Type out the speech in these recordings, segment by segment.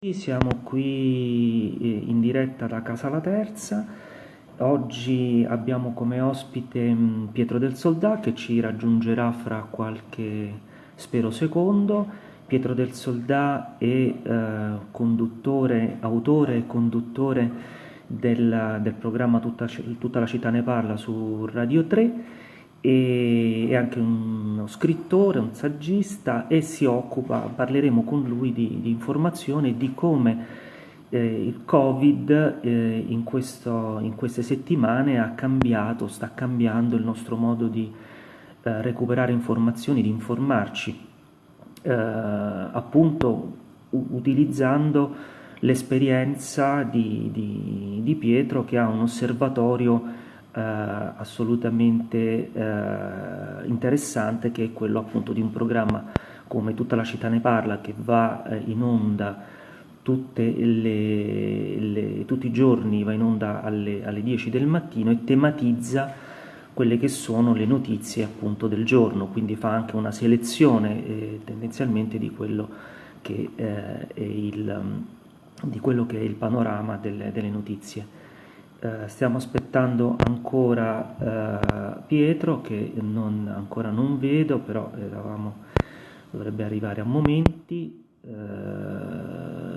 Siamo qui eh, in diretta da Casa La Terza. Oggi abbiamo come ospite mm, Pietro del Soldà che ci raggiungerà fra qualche, spero, secondo. Pietro del Soldà è eh, conduttore, autore e conduttore del, del programma Tutta, Tutta la città ne parla su Radio 3 e è anche uno scrittore, un saggista e si occupa, parleremo con lui di, di informazione di come eh, il Covid eh, in, questo, in, queste settimane ha cambiato, sta cambiando il nostro modo di eh, recuperare informazioni, di informarci, eh, appunto utilizzando l'esperienza di, di, di Pietro che ha un osservatorio eh, assolutamente eh, interessante che è quello appunto di un programma come Tutta la città ne parla che va eh, in onda le, le, tutti i giorni, va in onda alle, alle 10 del mattino e tematizza quelle che sono le notizie appunto del giorno, quindi fa anche una selezione eh, tendenzialmente di quello che, eh, è il, di quello che è il panorama delle, delle notizie. Eh, stiamo aspettando ancora eh, Pietro che non, ancora non vedo, però eravamo, dovrebbe arrivare a momenti. Eh,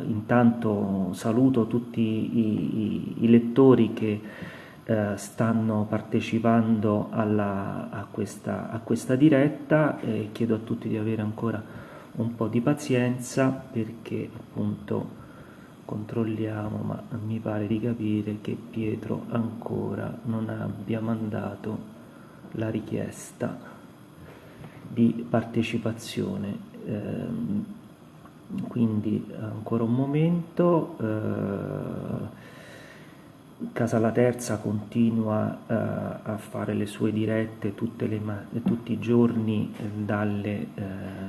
intanto saluto tutti i, i, i lettori che eh, stanno partecipando alla, a, questa, a questa diretta e chiedo a tutti di avere ancora un po' di pazienza perché appunto controlliamo ma mi pare di capire che Pietro ancora non abbia mandato la richiesta di partecipazione. Eh, quindi ancora un momento. Eh, Casa La Terza continua eh, a fare le sue dirette le, tutti i giorni eh, dalle, eh,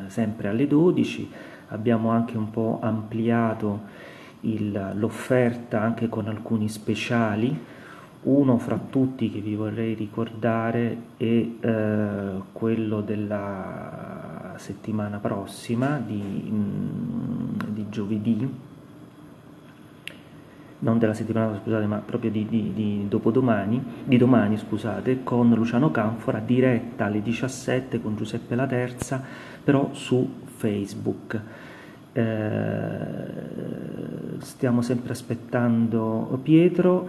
sempre alle 12 abbiamo anche un po' ampliato l'offerta anche con alcuni speciali. Uno fra tutti che vi vorrei ricordare è eh, quello della settimana prossima, di, mm, di, giovedì, non della settimana scusate, ma proprio di, di, di dopodomani, di domani scusate, con Luciano Canfora, diretta alle 17 con Giuseppe La Terza, però su Facebook. Eh, stiamo sempre aspettando Pietro,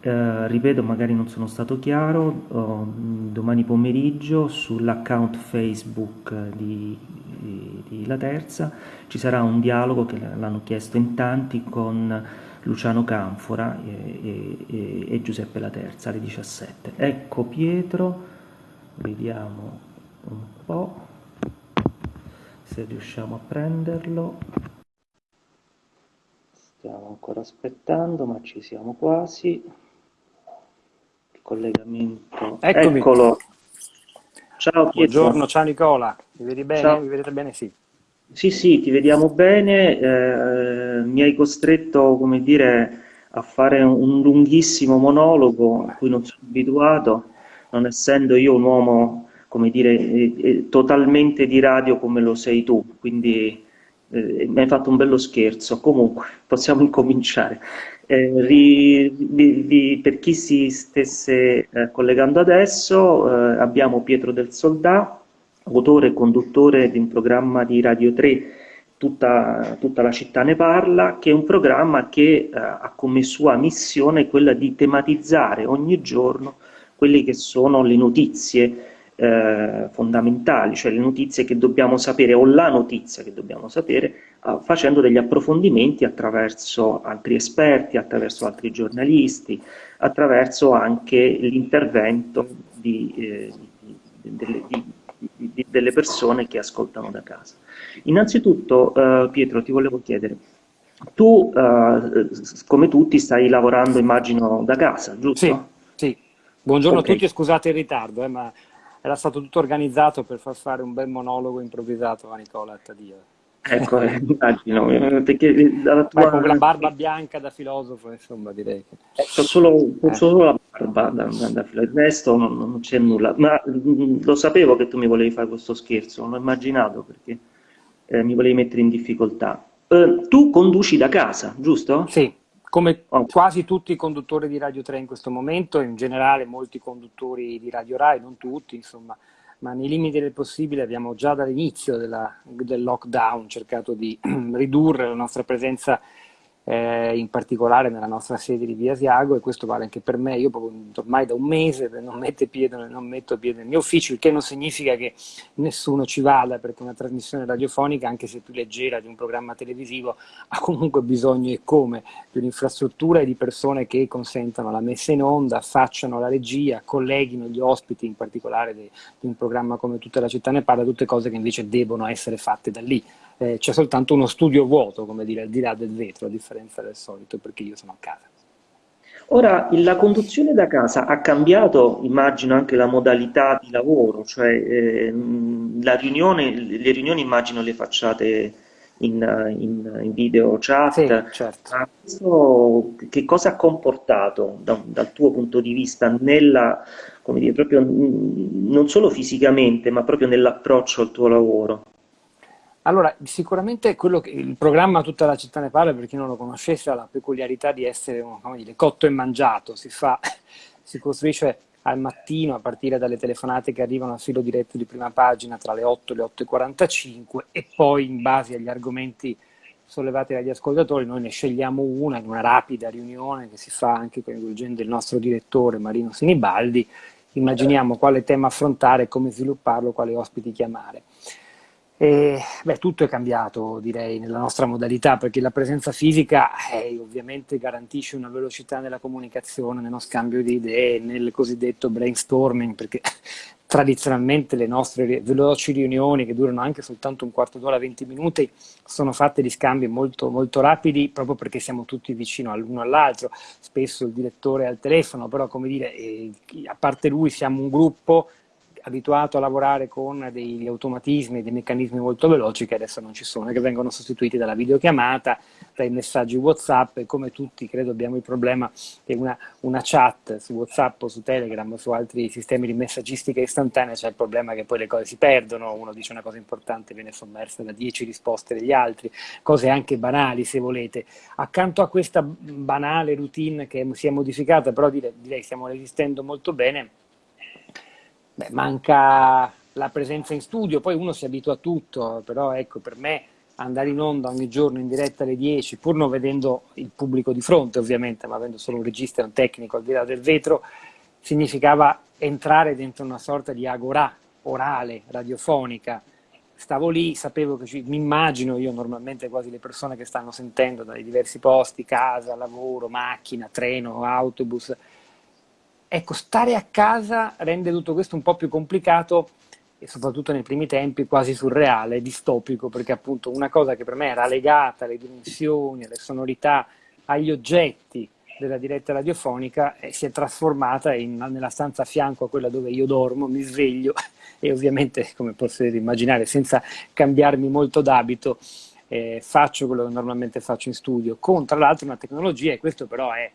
eh, ripeto magari non sono stato chiaro, oh, domani pomeriggio sull'account Facebook di, di, di, La Terza ci sarà un dialogo che l'hanno chiesto in tanti con Luciano Canfora e, e, e Giuseppe La Terza alle 17. Ecco Pietro, vediamo un po' se riusciamo a prenderlo stiamo ancora aspettando ma ci siamo quasi il collegamento Eccomi. eccolo ciao Pietro buongiorno ciao Nicola mi vedi bene? Ciao. mi vedete bene? sì sì sì ti vediamo bene eh, mi hai costretto come dire a fare un lunghissimo monologo a cui non sono abituato non essendo io un uomo come dire, eh, eh, totalmente di radio come lo sei tu, quindi eh, mi hai fatto un bello scherzo. Comunque, possiamo incominciare. Eh, ri, ri, ri, per chi si stesse eh, collegando adesso, eh, abbiamo Pietro del Soldà, autore e conduttore di un programma di Radio 3, tutta, tutta la città ne parla, che è un programma che ha come sua missione quella di tematizzare ogni giorno quelle che sono le notizie eh, fondamentali, cioè le notizie che dobbiamo sapere o la notizia che dobbiamo sapere, eh, facendo degli approfondimenti attraverso altri esperti, attraverso altri giornalisti, attraverso anche l'intervento di, eh, di, di, delle persone che ascoltano da casa. Innanzitutto, eh, Pietro, ti volevo chiedere, tu, eh, come tutti, stai lavorando, immagino, da casa, giusto? Sì, sì. Buongiorno okay. a tutti e scusate il ritardo, eh, ma era stato tutto organizzato per far fare un bel monologo improvvisato a Nicola Tadia. Ecco, eh, immagino, perché dalla tua... con la barba bianca da filosofo, insomma, direi che... Ho solo, eh. solo, la barba da, da, filosofo, il resto non, non c'è nulla, ma mh, lo sapevo che tu mi volevi fare questo scherzo, non l'ho immaginato perché eh, mi volevi mettere in difficoltà. Eh, tu conduci da casa, giusto? Sì, come oh. quasi tutti i conduttori di Radio 3 in questo momento, in generale molti conduttori di Radio Rai, non tutti, insomma, ma nei limiti del possibile abbiamo già dall'inizio del lockdown cercato di ridurre la nostra presenza eh, in particolare nella nostra sede di Via Asiago e questo vale anche per me, io ormai da un mese non, piede, non metto piede nel mio ufficio, il che non significa che nessuno ci vada perché una trasmissione radiofonica, anche se più leggera di un programma televisivo, ha comunque bisogno e come di un'infrastruttura e di persone che consentano la messa in onda, facciano la regia, colleghino gli ospiti, in particolare di, di un programma come Tutta la città ne parla, tutte cose che invece devono essere fatte da lì eh, c'è soltanto uno studio vuoto, come dire, al di là del vetro, a differenza del solito, perché io sono a casa. Ora, la conduzione da casa ha cambiato, immagino, anche la modalità di lavoro, cioè eh, riunione, le riunioni immagino le facciate in, in, in video chat. Sì, certo. questo, che cosa ha comportato da, dal tuo punto di vista nella, come dire, proprio non solo fisicamente, ma proprio nell'approccio al tuo lavoro? Allora, sicuramente che, il programma Tutta la città ne parla, per chi non lo conoscesse, ha la peculiarità di essere dire, cotto e mangiato, si, fa, si costruisce al mattino a partire dalle telefonate che arrivano a filo diretto di prima pagina tra le 8 e le 8.45 e poi in base agli argomenti sollevati dagli ascoltatori noi ne scegliamo una in una rapida riunione che si fa anche coinvolgendo il nostro direttore Marino Sinibaldi, immaginiamo quale tema affrontare, come svilupparlo, quali ospiti chiamare. E, beh, tutto è cambiato, direi, nella nostra modalità, perché la presenza fisica eh, ovviamente garantisce una velocità nella comunicazione, nello scambio di idee, nel cosiddetto brainstorming, perché tradizionalmente le nostre veloci riunioni, che durano anche soltanto un quarto d'ora, 20 minuti, sono fatte di scambi molto, molto rapidi, proprio perché siamo tutti vicino l'uno all'altro. Spesso il direttore è al telefono, però, come dire, eh, a parte lui siamo un gruppo abituato a lavorare con degli automatismi, dei meccanismi molto veloci che adesso non ci sono, che vengono sostituiti dalla videochiamata, dai messaggi WhatsApp e come tutti credo abbiamo il problema che una, una chat su WhatsApp o su Telegram o su altri sistemi di messaggistica istantanea c'è il problema che poi le cose si perdono, uno dice una cosa importante e viene sommersa da dieci risposte degli altri, cose anche banali se volete. Accanto a questa banale routine che si è modificata, però direi, direi stiamo resistendo molto bene, Beh, manca la presenza in studio, poi uno si abitua a tutto, però ecco, per me andare in onda ogni giorno in diretta alle 10, pur non vedendo il pubblico di fronte ovviamente, ma avendo solo un regista e un tecnico al di là del vetro, significava entrare dentro una sorta di agorà orale, radiofonica. Stavo lì, sapevo che ci, mi immagino io normalmente quasi le persone che stanno sentendo dai diversi posti, casa, lavoro, macchina, treno, autobus, Ecco, stare a casa rende tutto questo un po' più complicato e soprattutto nei primi tempi quasi surreale, distopico, perché appunto una cosa che per me era legata alle dimensioni, alle sonorità, agli oggetti della diretta radiofonica eh, si è trasformata in, nella stanza a fianco a quella dove io dormo, mi sveglio e ovviamente, come potete immaginare, senza cambiarmi molto d'abito, eh, faccio quello che normalmente faccio in studio, con tra l'altro una tecnologia, e questo però è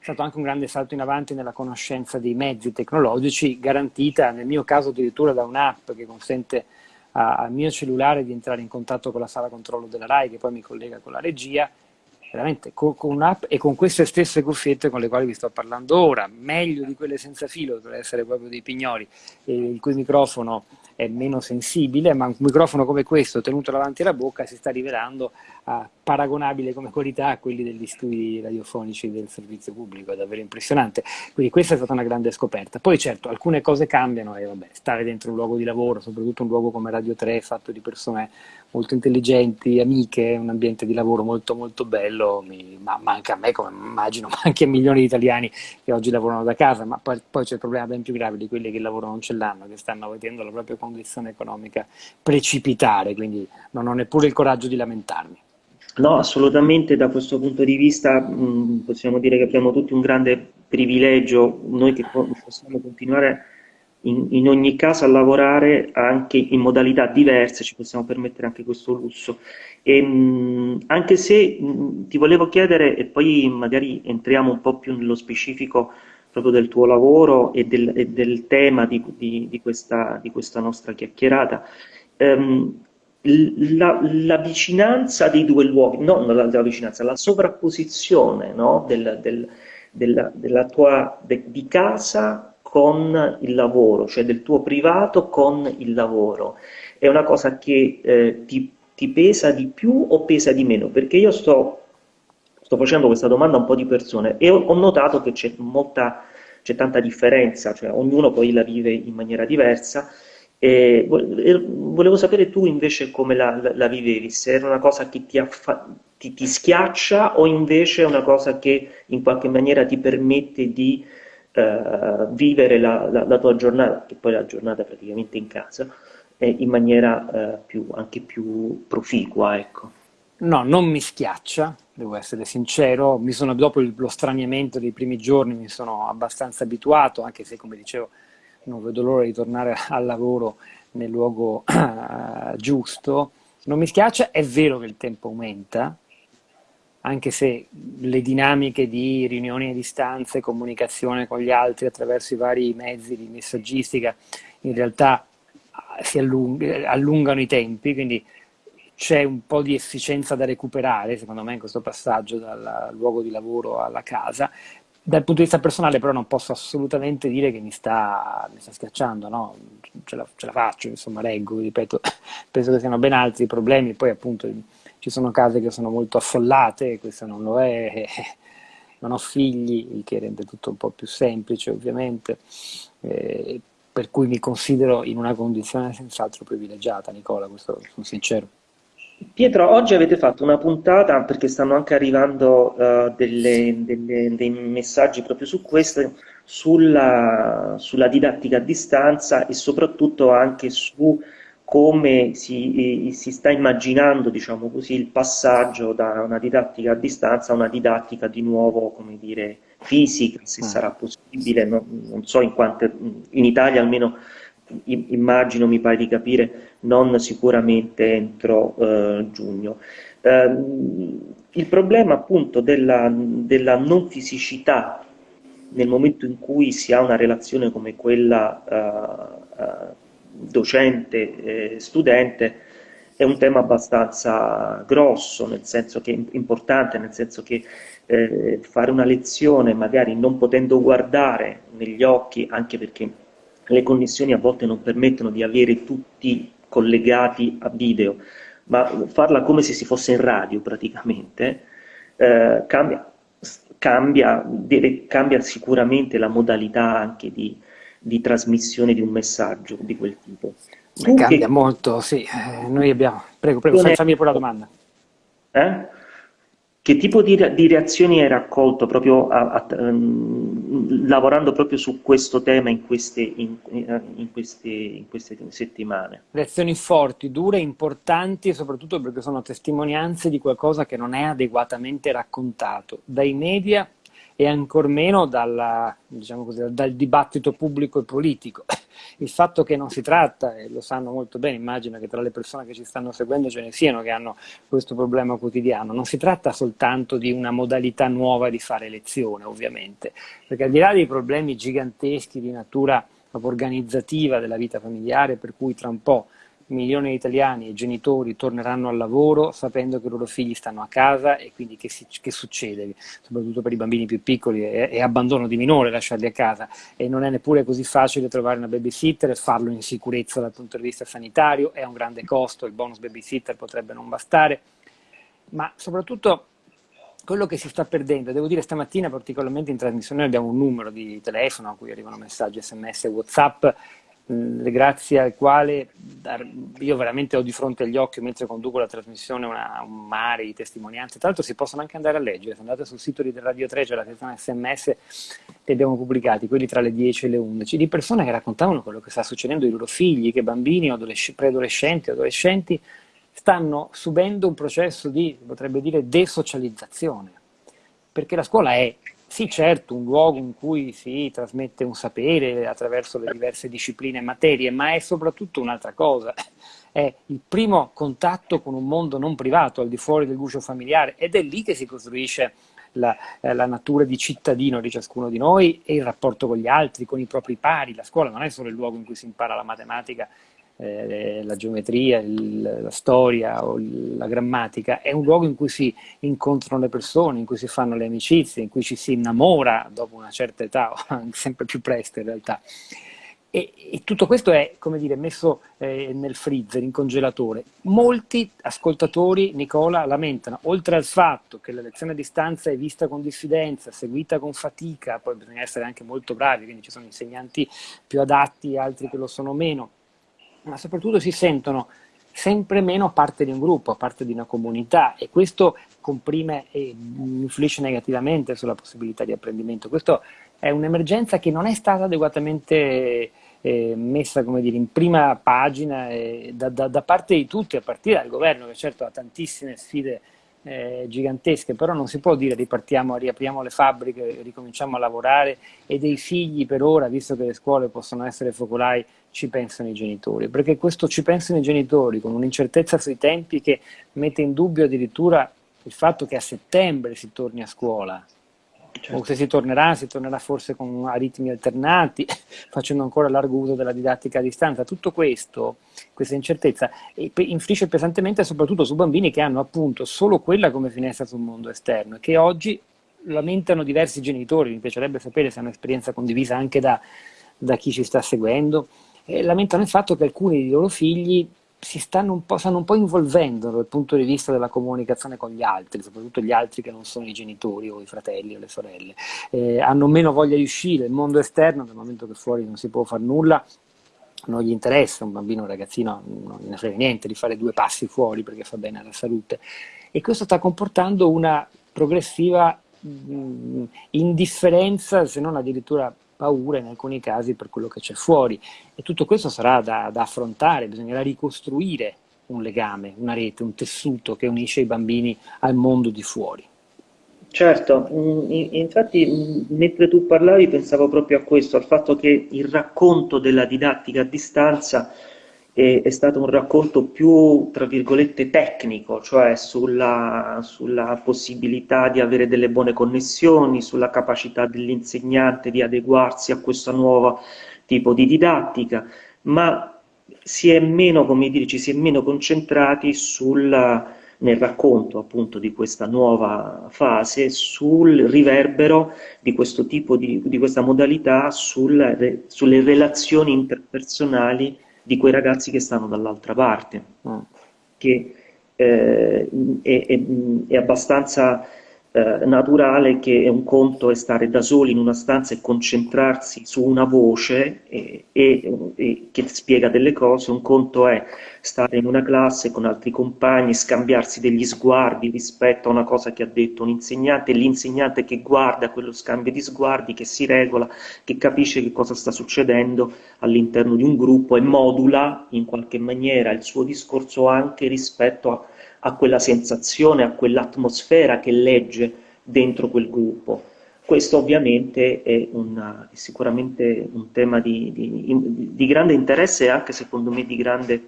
stato anche un grande salto in avanti nella conoscenza dei mezzi tecnologici, garantita nel mio caso addirittura da un'app che consente al mio cellulare di entrare in contatto con la sala controllo della RAI che poi mi collega con la regia, veramente con, con un'app e con queste stesse cuffiette con le quali vi sto parlando ora, meglio di quelle senza filo per essere proprio dei pignoli, il cui microfono è meno sensibile, ma un microfono come questo tenuto davanti alla bocca si sta rivelando uh, paragonabile come qualità a quelli degli studi radiofonici del servizio pubblico, è davvero impressionante. Quindi questa è stata una grande scoperta. Poi certo, alcune cose cambiano e vabbè, stare dentro un luogo di lavoro, soprattutto un luogo come Radio 3, fatto di persone molto intelligenti, amiche, un ambiente di lavoro molto molto bello, mi, ma manca a me come immagino, ma anche a milioni di italiani che oggi lavorano da casa, ma poi, poi c'è il problema ben più grave di quelli che il lavoro non ce l'hanno, che stanno vedendo la propria condizione economica precipitare, quindi non ho neppure il coraggio di lamentarmi. No, assolutamente da questo punto di vista mh, possiamo dire che abbiamo tutti un grande privilegio, noi che possiamo continuare in, in, ogni caso a lavorare anche in modalità diverse, ci possiamo permettere anche questo lusso. E, mh, anche se mh, ti volevo chiedere, e poi magari entriamo un po' più nello specifico proprio del tuo lavoro e del, e del tema di, di, di, questa, di, questa, nostra chiacchierata, ehm, la, la, vicinanza dei due luoghi, non la, la vicinanza, la sovrapposizione no? del, del, della, della, tua de, di casa con il lavoro, cioè del tuo privato con il lavoro, è una cosa che eh, ti, ti, pesa di più o pesa di meno? Perché io sto, sto facendo questa domanda a un po' di persone e ho, ho notato che c'è molta, c'è tanta differenza, cioè ognuno poi la vive in maniera diversa e volevo sapere tu invece come la, la, vivevi, se era una cosa che ti, ti, ti, schiaccia o invece è una cosa che in qualche maniera ti permette di uh, vivere la, la, la, tua giornata, che poi è la giornata praticamente in casa, eh, in maniera uh, più, anche più proficua. Ecco. No, non mi schiaccia, devo essere sincero, sono, dopo lo straniamento dei primi giorni mi sono abbastanza abituato, anche se come dicevo non vedo l'ora di tornare al lavoro nel luogo uh, giusto. Non mi schiaccia, è vero che il tempo aumenta, anche se le dinamiche di riunioni a distanza e comunicazione con gli altri attraverso i vari mezzi di messaggistica in realtà ah, si allung allungano i tempi, quindi c'è un po' di efficienza da recuperare, secondo me, in questo passaggio dal luogo di lavoro alla casa, dal punto di vista personale però non posso assolutamente dire che mi sta, mi sta schiacciando, no? ce, la, ce, la, faccio, insomma reggo, ripeto, penso che siano ben altri i problemi, poi appunto ci sono case che sono molto affollate, questo non lo è, non ho figli, il che rende tutto un po' più semplice ovviamente, eh, per cui mi considero in una condizione senz'altro privilegiata, Nicola, questo sono sincero. Pietro, oggi avete fatto una puntata perché stanno anche arrivando uh, delle, delle, dei messaggi proprio su questo, sulla, sulla, didattica a distanza e soprattutto anche su come si, si sta immaginando diciamo così, il passaggio da una didattica a distanza a una didattica di nuovo, come dire, fisica, se mm. sarà possibile, no? non so in quante, in Italia almeno immagino, mi pare di capire, non sicuramente entro eh, giugno. Eh, il problema appunto della, della, non fisicità nel momento in cui si ha una relazione come quella eh, eh docente-studente è un tema abbastanza grosso, nel senso che importante, nel senso che eh, fare una lezione magari non potendo guardare negli occhi, anche perché le connessioni a volte non permettono di avere tutti collegati a video, ma farla come se si fosse in radio praticamente, eh, cambia, cambia, deve, cambia, sicuramente la modalità anche di, di, trasmissione di un messaggio di quel tipo. Tu cambia che... molto, sì. Eh, noi abbiamo... Prego, prego, fammi pure la domanda. Eh? Che tipo di, di reazioni hai raccolto proprio a, a, um, lavorando proprio su questo tema in queste, in, in, queste, in queste, settimane? Reazioni forti, dure, importanti soprattutto perché sono testimonianze di qualcosa che non è adeguatamente raccontato dai media e ancor meno dalla, diciamo così, dal dibattito pubblico e politico. Il fatto che non si tratta, e lo sanno molto bene, immagino che tra le persone che ci stanno seguendo ce ne siano che hanno questo problema quotidiano, non si tratta soltanto di una modalità nuova di fare lezione, ovviamente, perché al di là dei problemi giganteschi di natura organizzativa della vita familiare, per cui tra un po' milioni di italiani e genitori torneranno al lavoro sapendo che i loro figli stanno a casa e quindi che, si, che succede, soprattutto per i bambini più piccoli, è, è, abbandono di minore lasciarli a casa. E non è neppure così facile trovare una babysitter e farlo in sicurezza dal punto di vista sanitario, è un grande costo, il bonus babysitter potrebbe non bastare, ma soprattutto quello che si sta perdendo, devo dire stamattina particolarmente in trasmissione abbiamo un numero di telefono a cui arrivano messaggi sms whatsapp grazie al quale io veramente ho di fronte agli occhi mentre conduco la trasmissione una, un mare di testimonianze, tra l'altro si possono anche andare a leggere, se andate sul sito di Radio 3 c'è la sezione sms che abbiamo pubblicati, quelli tra le 10 e le 11, di persone che raccontavano quello che sta succedendo ai loro figli, che bambini, preadolescenti, adolescenti stanno subendo un processo di, potrebbe dire, desocializzazione, perché la scuola è sì, certo, un luogo in cui si trasmette un sapere attraverso le diverse discipline e materie, ma è soprattutto un'altra cosa. È il primo contatto con un mondo non privato, al di fuori del guscio familiare, ed è lì che si costruisce la, eh, la, natura di cittadino di ciascuno di noi e il rapporto con gli altri, con i propri pari. La scuola non è solo il luogo in cui si impara la matematica eh, la geometria, il, la storia o la grammatica, è un luogo in cui si incontrano le persone, in cui si fanno le amicizie, in cui ci si innamora dopo una certa età, sempre più presto in realtà. E, e, tutto questo è, come dire, messo eh, nel freezer, in congelatore. Molti ascoltatori, Nicola, lamentano, oltre al fatto che la lezione a distanza è vista con diffidenza, seguita con fatica, poi bisogna essere anche molto bravi, quindi ci sono insegnanti più adatti, altri che lo sono meno, ma soprattutto si sentono sempre meno parte di un gruppo, parte di una comunità e questo comprime e influisce negativamente sulla possibilità di apprendimento. Questo è un'emergenza che non è stata adeguatamente eh, messa dire, in prima pagina eh, da, da, da, parte di tutti, a partire dal governo che certo ha tantissime sfide eh, gigantesche, però non si può dire ripartiamo, riapriamo le fabbriche, ricominciamo a lavorare e dei figli per ora, visto che le scuole possono essere focolai, ci pensano i genitori, perché questo ci pensano i genitori con un'incertezza sui tempi che mette in dubbio addirittura il fatto che a settembre si torni a scuola, Certo. O se si tornerà, si tornerà forse con aritmi alternati, facendo ancora largo uso della didattica a distanza. Tutto questo, questa incertezza, influisce pesantemente soprattutto su bambini che hanno appunto solo quella come finestra sul mondo esterno e che oggi lamentano diversi genitori, mi piacerebbe sapere se è un'esperienza condivisa anche da, da chi ci sta seguendo, lamentano il fatto che alcuni dei loro figli si stanno un, po', stanno un po' involvendo dal punto di vista della comunicazione con gli altri, soprattutto gli altri che non sono i genitori o i fratelli o le sorelle. Eh, hanno meno voglia di uscire, il mondo esterno, dal momento che fuori non si può fare nulla, non gli interessa, un bambino, un ragazzino non ne frega niente di fare due passi fuori perché fa bene alla salute. E questo sta comportando una progressiva mh, indifferenza, se non addirittura paura in alcuni casi per quello che c'è fuori e tutto questo sarà da, da affrontare, bisognerà ricostruire un legame, una rete, un tessuto che unisce i bambini al mondo di fuori. Certo, mm, infatti mm, mentre tu parlavi pensavo proprio a questo, al fatto che il racconto della didattica a distanza è, è stato un racconto più, tra virgolette, tecnico, cioè sulla, sulla possibilità di avere delle buone connessioni, sulla capacità dell'insegnante di adeguarsi a questo nuovo tipo di didattica, ma si è meno, come dire, ci si è meno concentrati sul, nel racconto appunto di questa nuova fase sul riverbero di questo tipo di, di questa modalità sul, sulle relazioni interpersonali di quei ragazzi che stanno dall'altra parte, mm. che eh, è, è, è, abbastanza eh, naturale che un conto è stare da soli in una stanza e concentrarsi su una voce e, e, e che spiega delle cose, un conto è stare in una classe con altri compagni, scambiarsi degli sguardi rispetto a una cosa che ha detto un insegnante, l'insegnante che guarda quello scambio di sguardi, che si regola, che capisce che cosa sta succedendo all'interno di un gruppo e modula in qualche maniera il suo discorso anche rispetto a a quella sensazione, a quell'atmosfera che legge dentro quel gruppo. Questo ovviamente è, una, è sicuramente un tema di, di, di, grande interesse e anche secondo me di grande,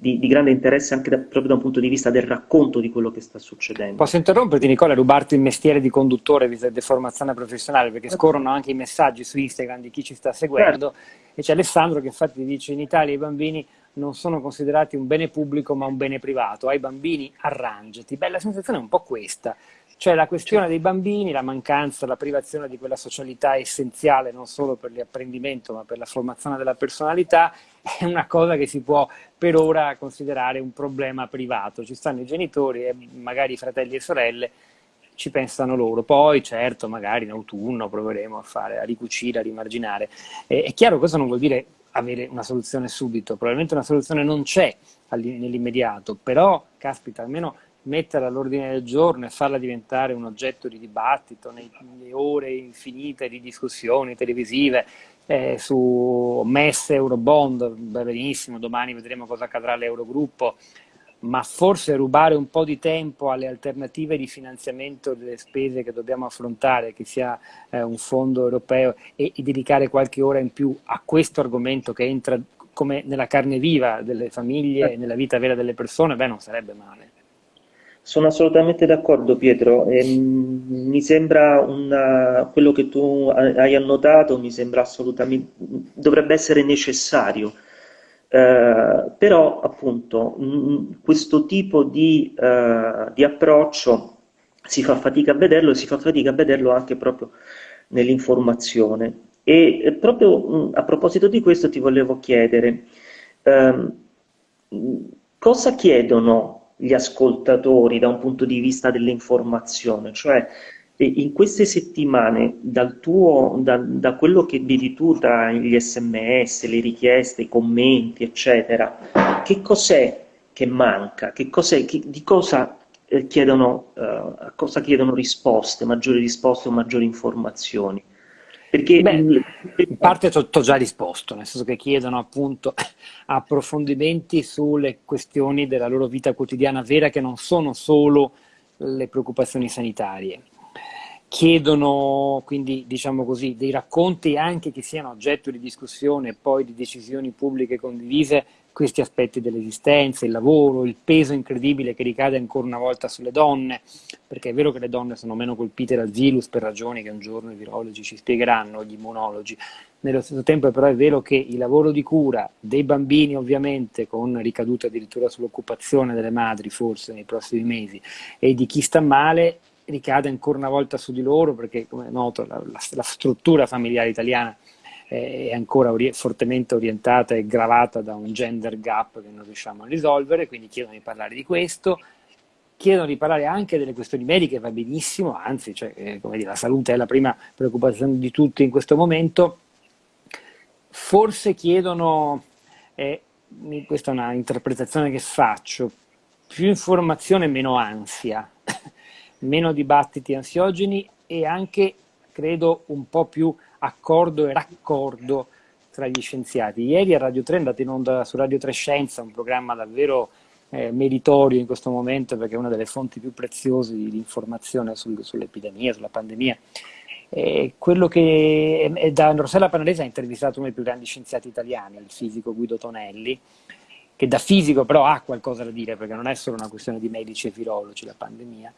di, grande interesse anche da, proprio da un punto di vista del racconto di quello che sta succedendo. Posso interromperti Nicola e rubarti il mestiere di conduttore di formazione professionale perché scorrono anche i messaggi su Instagram di chi ci sta seguendo certo. e c'è Alessandro che infatti dice in Italia i bambini non sono considerati un bene pubblico ma un bene privato. Ai bambini arrangiati. Beh, la sensazione è un po' questa. Cioè la questione dei bambini, la mancanza, la privazione di quella socialità essenziale non solo per l'apprendimento ma per la formazione della personalità è una cosa che si può per ora considerare un problema privato. Ci stanno i genitori e magari i fratelli e sorelle ci pensano loro. Poi, certo, magari in autunno proveremo a fare, a ricucire, a rimarginare. Eh, è chiaro, questo non vuol dire avere una soluzione subito, probabilmente una soluzione non c'è nell'immediato, però, caspita, almeno metterla all'ordine del giorno e farla diventare un oggetto di dibattito nelle ore infinite di discussioni televisive eh, su MES, Eurobond, benissimo, domani vedremo cosa accadrà all'Eurogruppo, ma forse rubare un po' di tempo alle alternative di finanziamento delle spese che dobbiamo affrontare, che sia eh, un fondo europeo, e, e, dedicare qualche ora in più a questo argomento che entra come nella carne viva delle famiglie e nella vita vera delle persone, beh, non sarebbe male. Sono assolutamente d'accordo Pietro, e, mi sembra una, quello che tu hai annotato, mi sembra assolutamente, dovrebbe essere necessario Eh, però appunto mh, questo tipo di, uh, di, approccio si fa fatica a vederlo e si fa fatica a vederlo anche proprio nell'informazione. E proprio mh, a proposito di questo ti volevo chiedere, ehm, cosa chiedono gli ascoltatori da un punto di vista dell'informazione? Cioè, in queste settimane, tuo, da, da, quello che vedi tu tra gli sms, le richieste, i commenti, eccetera, che cos'è che manca? Che cos'è, che, di cosa eh, chiedono, uh, cosa chiedono risposte, maggiori risposte o maggiori informazioni? Perché Beh, in parte ho già risposto, nel senso che chiedono appunto approfondimenti sulle questioni della loro vita quotidiana vera che non sono solo le preoccupazioni sanitarie. Chiedono quindi diciamo così, dei racconti anche che siano oggetto di discussione e poi di decisioni pubbliche condivise questi aspetti dell'esistenza, il lavoro, il peso incredibile che ricade ancora una volta sulle donne, perché è vero che le donne sono meno colpite dal virus per ragioni che un giorno i virologi ci spiegheranno, gli immunologi, nello stesso tempo però è vero che il lavoro di cura dei bambini ovviamente con ricadute addirittura sull'occupazione delle madri forse nei prossimi mesi e di chi sta male ricade ancora una volta su di loro perché come è noto la, la, la struttura familiare italiana è ancora ori fortemente orientata e gravata da un gender gap che non riusciamo a risolvere, quindi chiedono di parlare di questo, chiedono di parlare anche delle questioni mediche, va benissimo, anzi cioè, eh, dire, la salute è la prima preoccupazione di tutti in questo momento, forse chiedono, eh, questa è una interpretazione che faccio, più informazione meno ansia, meno dibattiti ansiogeni e anche, credo, un po' più accordo e raccordo tra gli scienziati. Ieri a Radio 3 è andato in onda su Radio 3 Scienza, un programma davvero eh, meritorio in questo momento perché è una delle fonti più preziose di, di informazione sul, sull'epidemia, sulla pandemia. Eh, quello che è, da Rossella Panarese ha intervistato uno dei più grandi scienziati italiani, il fisico Guido Tonelli, che da fisico però ha qualcosa da dire perché non è solo una questione di medici e virologi la pandemia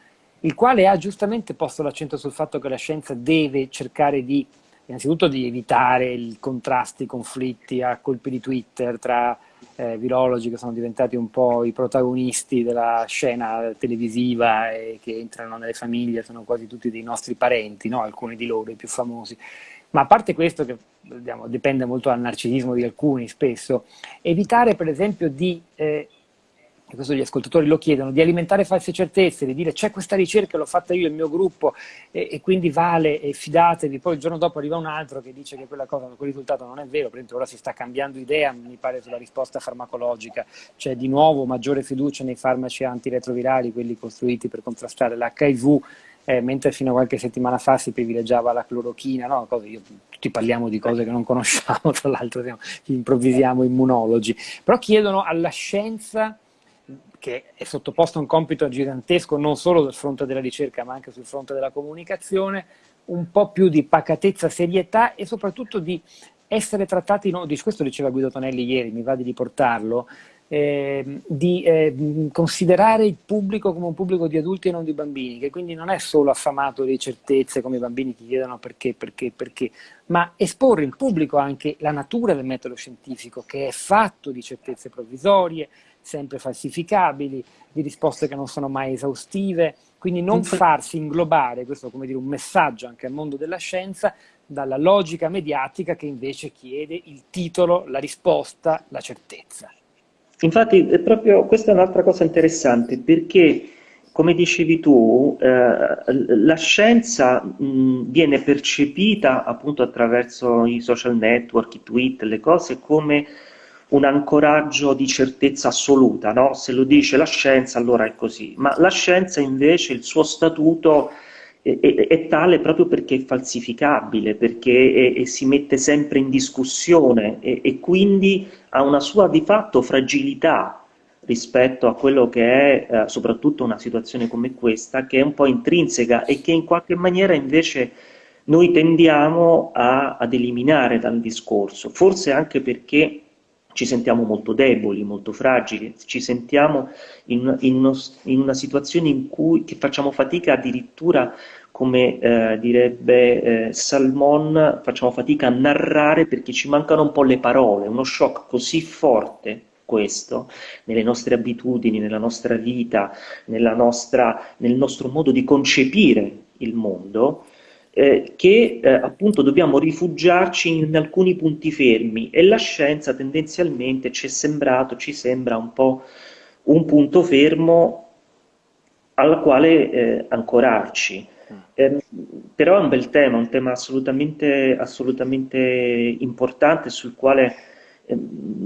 il quale ha giustamente posto l'accento sul fatto che la scienza deve cercare di, innanzitutto di evitare i contrasti, i conflitti a colpi di Twitter tra eh, virologi che sono diventati un po' i protagonisti della scena televisiva e che entrano nelle famiglie, sono quasi tutti dei nostri parenti, no? alcuni di loro, i più famosi. Ma a parte questo, che diciamo, dipende molto dal narcisismo di alcuni spesso, evitare per esempio di eh, e questo gli ascoltatori lo chiedono, di alimentare false certezze, di dire c'è questa ricerca, l'ho fatta io, il mio gruppo, e, e, quindi vale, e fidatevi, poi il giorno dopo arriva un altro che dice che quella cosa, quel risultato non è vero, per esempio ora si sta cambiando idea, mi pare, sulla risposta farmacologica, c'è di nuovo maggiore fiducia nei farmaci antiretrovirali, quelli costruiti per contrastare l'HIV, eh, mentre fino a qualche settimana fa si privilegiava la clorochina, no? Cose, io, tutti parliamo di cose che non conosciamo, tra l'altro improvvisiamo immunologi, però chiedono alla scienza che è sottoposto a un compito gigantesco non solo sul fronte della ricerca ma anche sul fronte della comunicazione, un po' più di pacatezza, serietà e soprattutto di essere trattati, no, questo diceva Guido Tonelli ieri, mi va di riportarlo, eh, di eh, considerare il pubblico come un pubblico di adulti e non di bambini, che quindi non è solo affamato di certezze come i bambini che chiedono perché, perché, perché, ma esporre in pubblico anche la natura del metodo scientifico, che è fatto di certezze provvisorie, sempre falsificabili, di risposte che non sono mai esaustive, quindi non farsi inglobare, questo come dire un messaggio anche al mondo della scienza, dalla logica mediatica che invece chiede il titolo, la risposta, la certezza. Infatti è proprio questa è un'altra cosa interessante perché come dicevi tu, eh, la scienza mh, viene percepita appunto attraverso i social network, i tweet, le cose come un ancoraggio di certezza assoluta, no? se lo dice la scienza allora è così, ma la scienza invece il suo statuto è, è, è tale proprio perché è falsificabile, perché è, si mette sempre in discussione e, quindi ha una sua di fatto fragilità rispetto a quello che è eh, soprattutto una situazione come questa, che è un po' intrinseca e che in qualche maniera invece noi tendiamo a, ad eliminare dal discorso, forse anche perché ci sentiamo molto deboli, molto fragili, ci sentiamo in, in, uno, in una situazione in cui facciamo fatica addirittura come eh, direbbe eh, Salmon, facciamo fatica a narrare perché ci mancano un po' le parole, uno shock così forte questo nelle nostre abitudini, nella nostra vita, nella nostra, nel nostro modo di concepire il mondo, eh, che eh, appunto dobbiamo rifugiarci in alcuni punti fermi e la scienza tendenzialmente ci è sembrato, ci sembra un po' un punto fermo al quale eh, ancorarci. Eh, però è un bel tema, un tema assolutamente, assolutamente importante sul quale Ehm,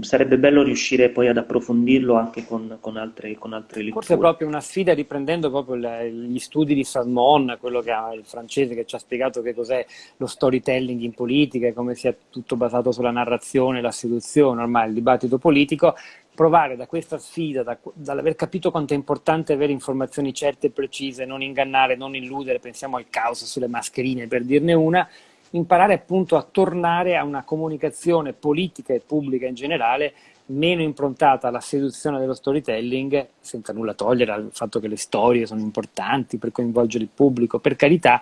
sarebbe bello riuscire poi ad approfondirlo anche con, con, altre, con altre letture. Forse è proprio una sfida riprendendo proprio gli studi di Salmon, quello che ha il francese che ci ha spiegato che cos'è lo storytelling in politica e come sia tutto basato sulla narrazione, la seduzione, ormai il dibattito politico, provare da questa sfida, da, dall'aver capito quanto è importante avere informazioni certe e precise, non ingannare, non illudere, pensiamo al caos sulle mascherine per dirne una, imparare appunto a tornare a una comunicazione politica e pubblica in generale meno improntata alla seduzione dello storytelling, senza nulla togliere al fatto che le storie sono importanti per coinvolgere il pubblico, per carità,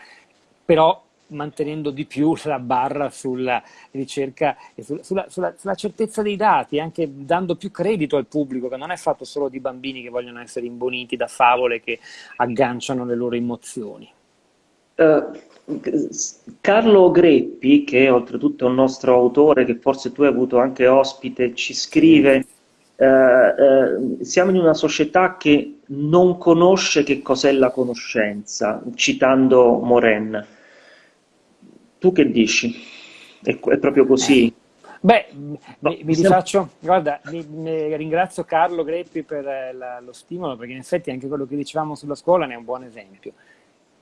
però mantenendo di più la barra sulla ricerca e sulla, sulla, sulla, sulla, certezza dei dati, anche dando più credito al pubblico, che non è fatto solo di bambini che vogliono essere imboniti da favole che agganciano le loro emozioni. Uh, Carlo Greppi, che oltretutto è un nostro autore, che forse tu hai avuto anche ospite, ci scrive eh, eh, siamo in una società che non conosce che cos'è la conoscenza, citando Moren. Tu che dici? È, è proprio così? Beh, no, mi, mi rifaccio, guarda, mi, mi ringrazio Carlo Greppi per eh, la, lo stimolo, perché in effetti anche quello che dicevamo sulla scuola ne è un buon esempio.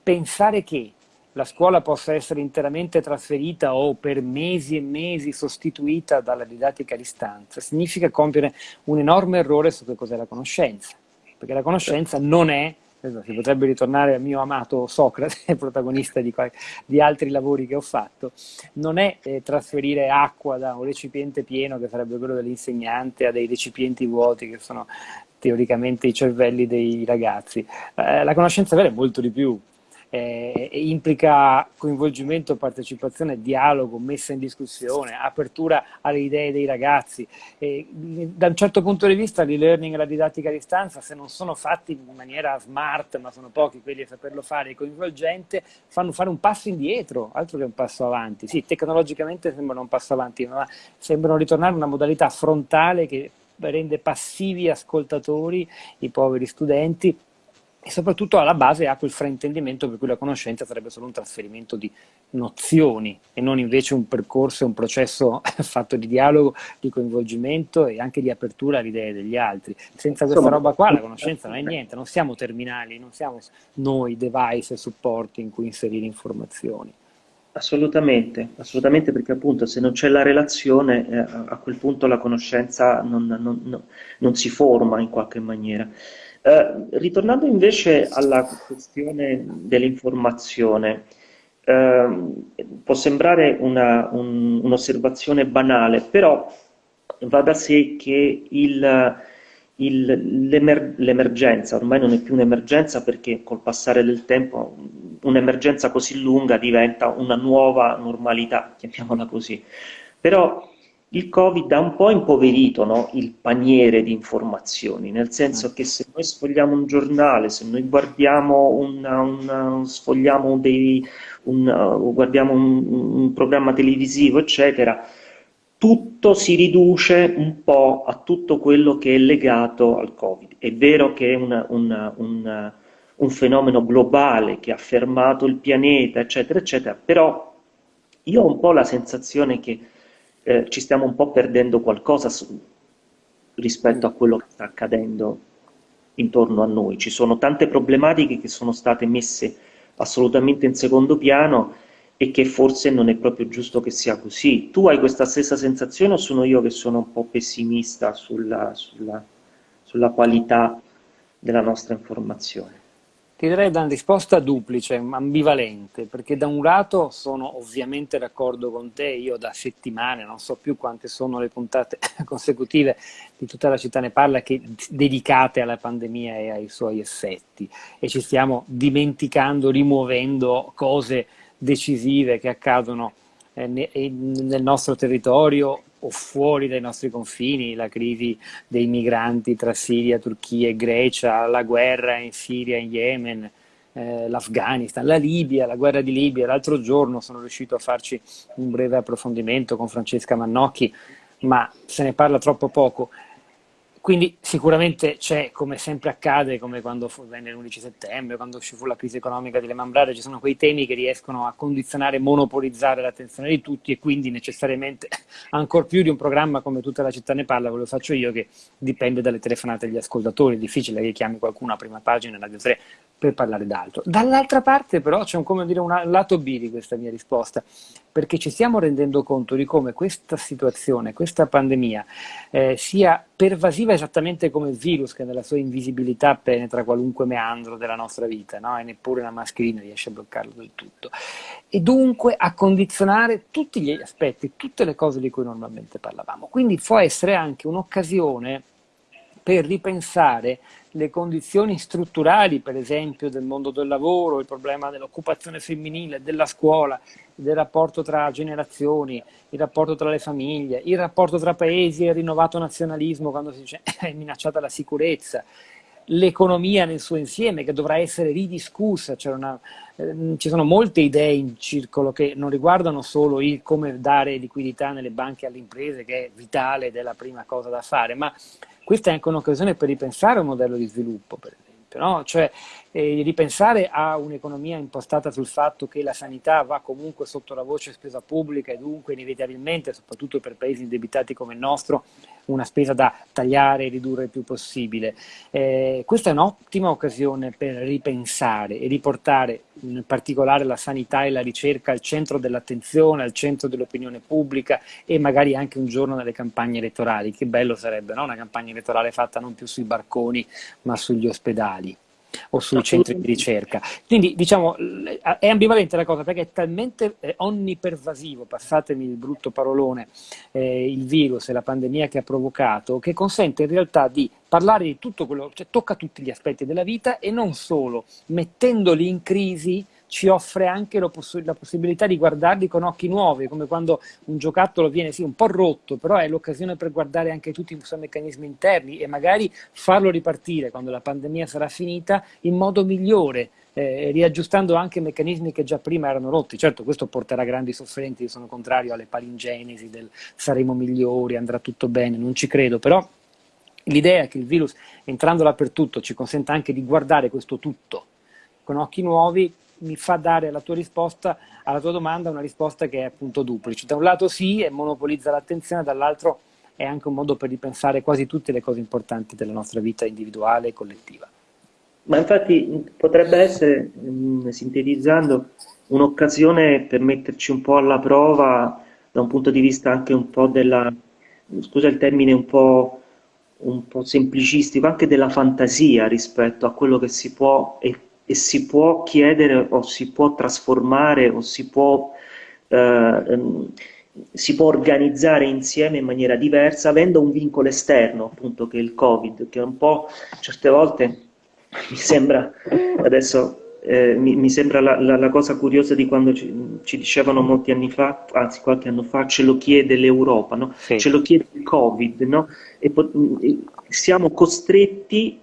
Pensare che la scuola possa essere interamente trasferita o per mesi e mesi sostituita dalla didattica a distanza, significa compiere un enorme errore su che cos'è la conoscenza, perché la conoscenza non è, si potrebbe ritornare al mio amato Socrate, protagonista di, di altri lavori che ho fatto, non è eh, trasferire acqua da un recipiente pieno, che sarebbe quello dell'insegnante, a dei recipienti vuoti, che sono teoricamente i cervelli dei ragazzi. Eh, la conoscenza vera è molto di più, eh, implica coinvolgimento, partecipazione, dialogo, messa in discussione, apertura alle idee dei ragazzi. E, da un certo punto di vista l'e-learning e la didattica a distanza, se non sono fatti in maniera smart, ma sono pochi quelli a saperlo fare coinvolgente, fanno fare un passo indietro, altro che un passo avanti. Sì, tecnologicamente sembrano un passo avanti, ma sembrano ritornare a una modalità frontale che rende passivi ascoltatori i poveri studenti e soprattutto alla base ha quel fraintendimento per cui la conoscenza sarebbe solo un trasferimento di nozioni e non invece un percorso, un processo fatto di dialogo, di coinvolgimento e anche di apertura alle idee degli altri. Senza questa roba qua la conoscenza non è niente, non siamo terminali, non siamo noi device e supporti in cui inserire informazioni. Assolutamente, assolutamente perché appunto se non c'è la relazione eh, a quel punto la conoscenza non, non, non, non si forma in qualche maniera. Eh, ritornando invece alla questione dell'informazione, eh, può sembrare un'osservazione un, banale, però va da sé che l'emergenza, ormai non è più un'emergenza perché col passare del tempo un'emergenza così lunga diventa una nuova normalità, chiamiamola così. Però il Covid ha un po' impoverito no, il paniere di informazioni, nel senso che se noi sfogliamo un giornale, se noi guardiamo, una, una, sfogliamo dei, un, uh, guardiamo un, un, programma televisivo, eccetera, tutto si riduce un po' a tutto quello che è legato al Covid. È vero che è una, un fenomeno globale che ha fermato il pianeta, eccetera, eccetera, però io ho un po' la sensazione che eh, ci stiamo un po' perdendo qualcosa su, rispetto a quello che sta accadendo intorno a noi. Ci sono tante problematiche che sono state messe assolutamente in secondo piano e che forse non è proprio giusto che sia così. Tu hai questa stessa sensazione o sono io che sono un po' pessimista sulla, sulla, sulla qualità della nostra informazione? Ti darei una risposta duplice, ambivalente, perché da un lato sono ovviamente d'accordo con te, io da settimane, non so più quante sono le puntate consecutive di tutta la città ne parla, che, dedicate alla pandemia e ai suoi effetti, e ci stiamo dimenticando, rimuovendo cose decisive che accadono eh, nel nostro territorio o fuori dai nostri confini, la crisi dei migranti tra Siria, Turchia e Grecia, la guerra in Siria in Yemen, eh, l'Afghanistan, la Libia, la guerra di Libia. L'altro giorno sono riuscito a farci un breve approfondimento con Francesca Mannocchi, ma se ne parla troppo poco. Quindi sicuramente c'è, come sempre accade, come quando venne l'11 settembre, quando ci fu la crisi economica di Lehman Brothers, ci sono quei temi che riescono a condizionare, monopolizzare l'attenzione di tutti e quindi necessariamente, ancora più di un programma come Tutta la città ne parla, quello faccio io, che dipende dalle telefonate degli ascoltatori, è difficile che chiami qualcuno a prima pagina, Radio 3, per parlare d'altro. Dall'altra parte però c'è un, come dire, un lato B di questa mia risposta, perché ci stiamo rendendo conto di come questa situazione, questa pandemia, eh, sia pervasiva esattamente come il virus che nella sua invisibilità penetra qualunque meandro della nostra vita, no? e neppure una mascherina riesce a bloccarlo del tutto. E dunque a condizionare tutti gli aspetti, tutte le cose di cui normalmente parlavamo. Quindi può essere anche un'occasione per ripensare le condizioni strutturali, per esempio, del mondo del lavoro, il problema dell'occupazione femminile, della scuola, del rapporto tra generazioni, il rapporto tra le famiglie, il rapporto tra paesi e il rinnovato nazionalismo quando si dice è minacciata la sicurezza, l'economia nel suo insieme che dovrà essere ridiscussa, una, eh, ci sono molte idee in circolo che non riguardano solo il come dare liquidità nelle banche alle imprese, che è vitale ed è la prima cosa da fare, ma questa è anche un'occasione per ripensare un modello di sviluppo, per esempio, no? cioè eh, ripensare a un'economia impostata sul fatto che la sanità va comunque sotto la voce spesa pubblica e dunque inevitabilmente, soprattutto per paesi indebitati come il nostro, una spesa da tagliare e ridurre il più possibile. Eh, questa è un'ottima occasione per ripensare e riportare in particolare la sanità e la ricerca al centro dell'attenzione, al centro dell'opinione pubblica e magari anche un giorno nelle campagne elettorali. Che bello sarebbe no? una campagna elettorale fatta non più sui barconi ma sugli ospedali o sui centri di ricerca. Quindi diciamo è ambivalente la cosa perché è talmente onnipervasivo, passatemi il brutto parolone, eh, il virus e la pandemia che ha provocato, che consente in realtà di parlare di tutto quello, cioè tocca tutti gli aspetti della vita e non solo, mettendoli in crisi ci offre anche poss la possibilità di guardarli con occhi nuovi, come quando un giocattolo viene sì un po' rotto, però è l'occasione per guardare anche tutti i suoi meccanismi interni e magari farlo ripartire quando la pandemia sarà finita in modo migliore, eh, riaggiustando anche meccanismi che già prima erano rotti. Certo, questo porterà grandi sofferenze, io sono contrario alle palingenesi del saremo migliori, andrà tutto bene, non ci credo, però l'idea è che il virus, entrando dappertutto, ci consenta anche di guardare questo tutto con occhi nuovi, mi fa dare alla tua risposta, alla tua domanda, una risposta che è appunto duplice. Da un lato sì, e monopolizza l'attenzione, dall'altro è anche un modo per ripensare quasi tutte le cose importanti della nostra vita individuale e collettiva. Ma infatti potrebbe essere, mh, sintetizzando, un'occasione per metterci un po' alla prova da un punto di vista anche un po' della, scusa il termine un po', un po' semplicistico, anche della fantasia rispetto a quello che si può e e si può chiedere o si può trasformare o si può, eh, ehm, si può organizzare insieme in maniera diversa avendo un vincolo esterno appunto che è il covid che un po' certe volte mi sembra adesso eh, mi, mi, sembra la, la, la, cosa curiosa di quando ci, ci, dicevano molti anni fa, anzi qualche anno fa, ce lo chiede l'Europa, no? sì. ce lo chiede il Covid, no? e siamo costretti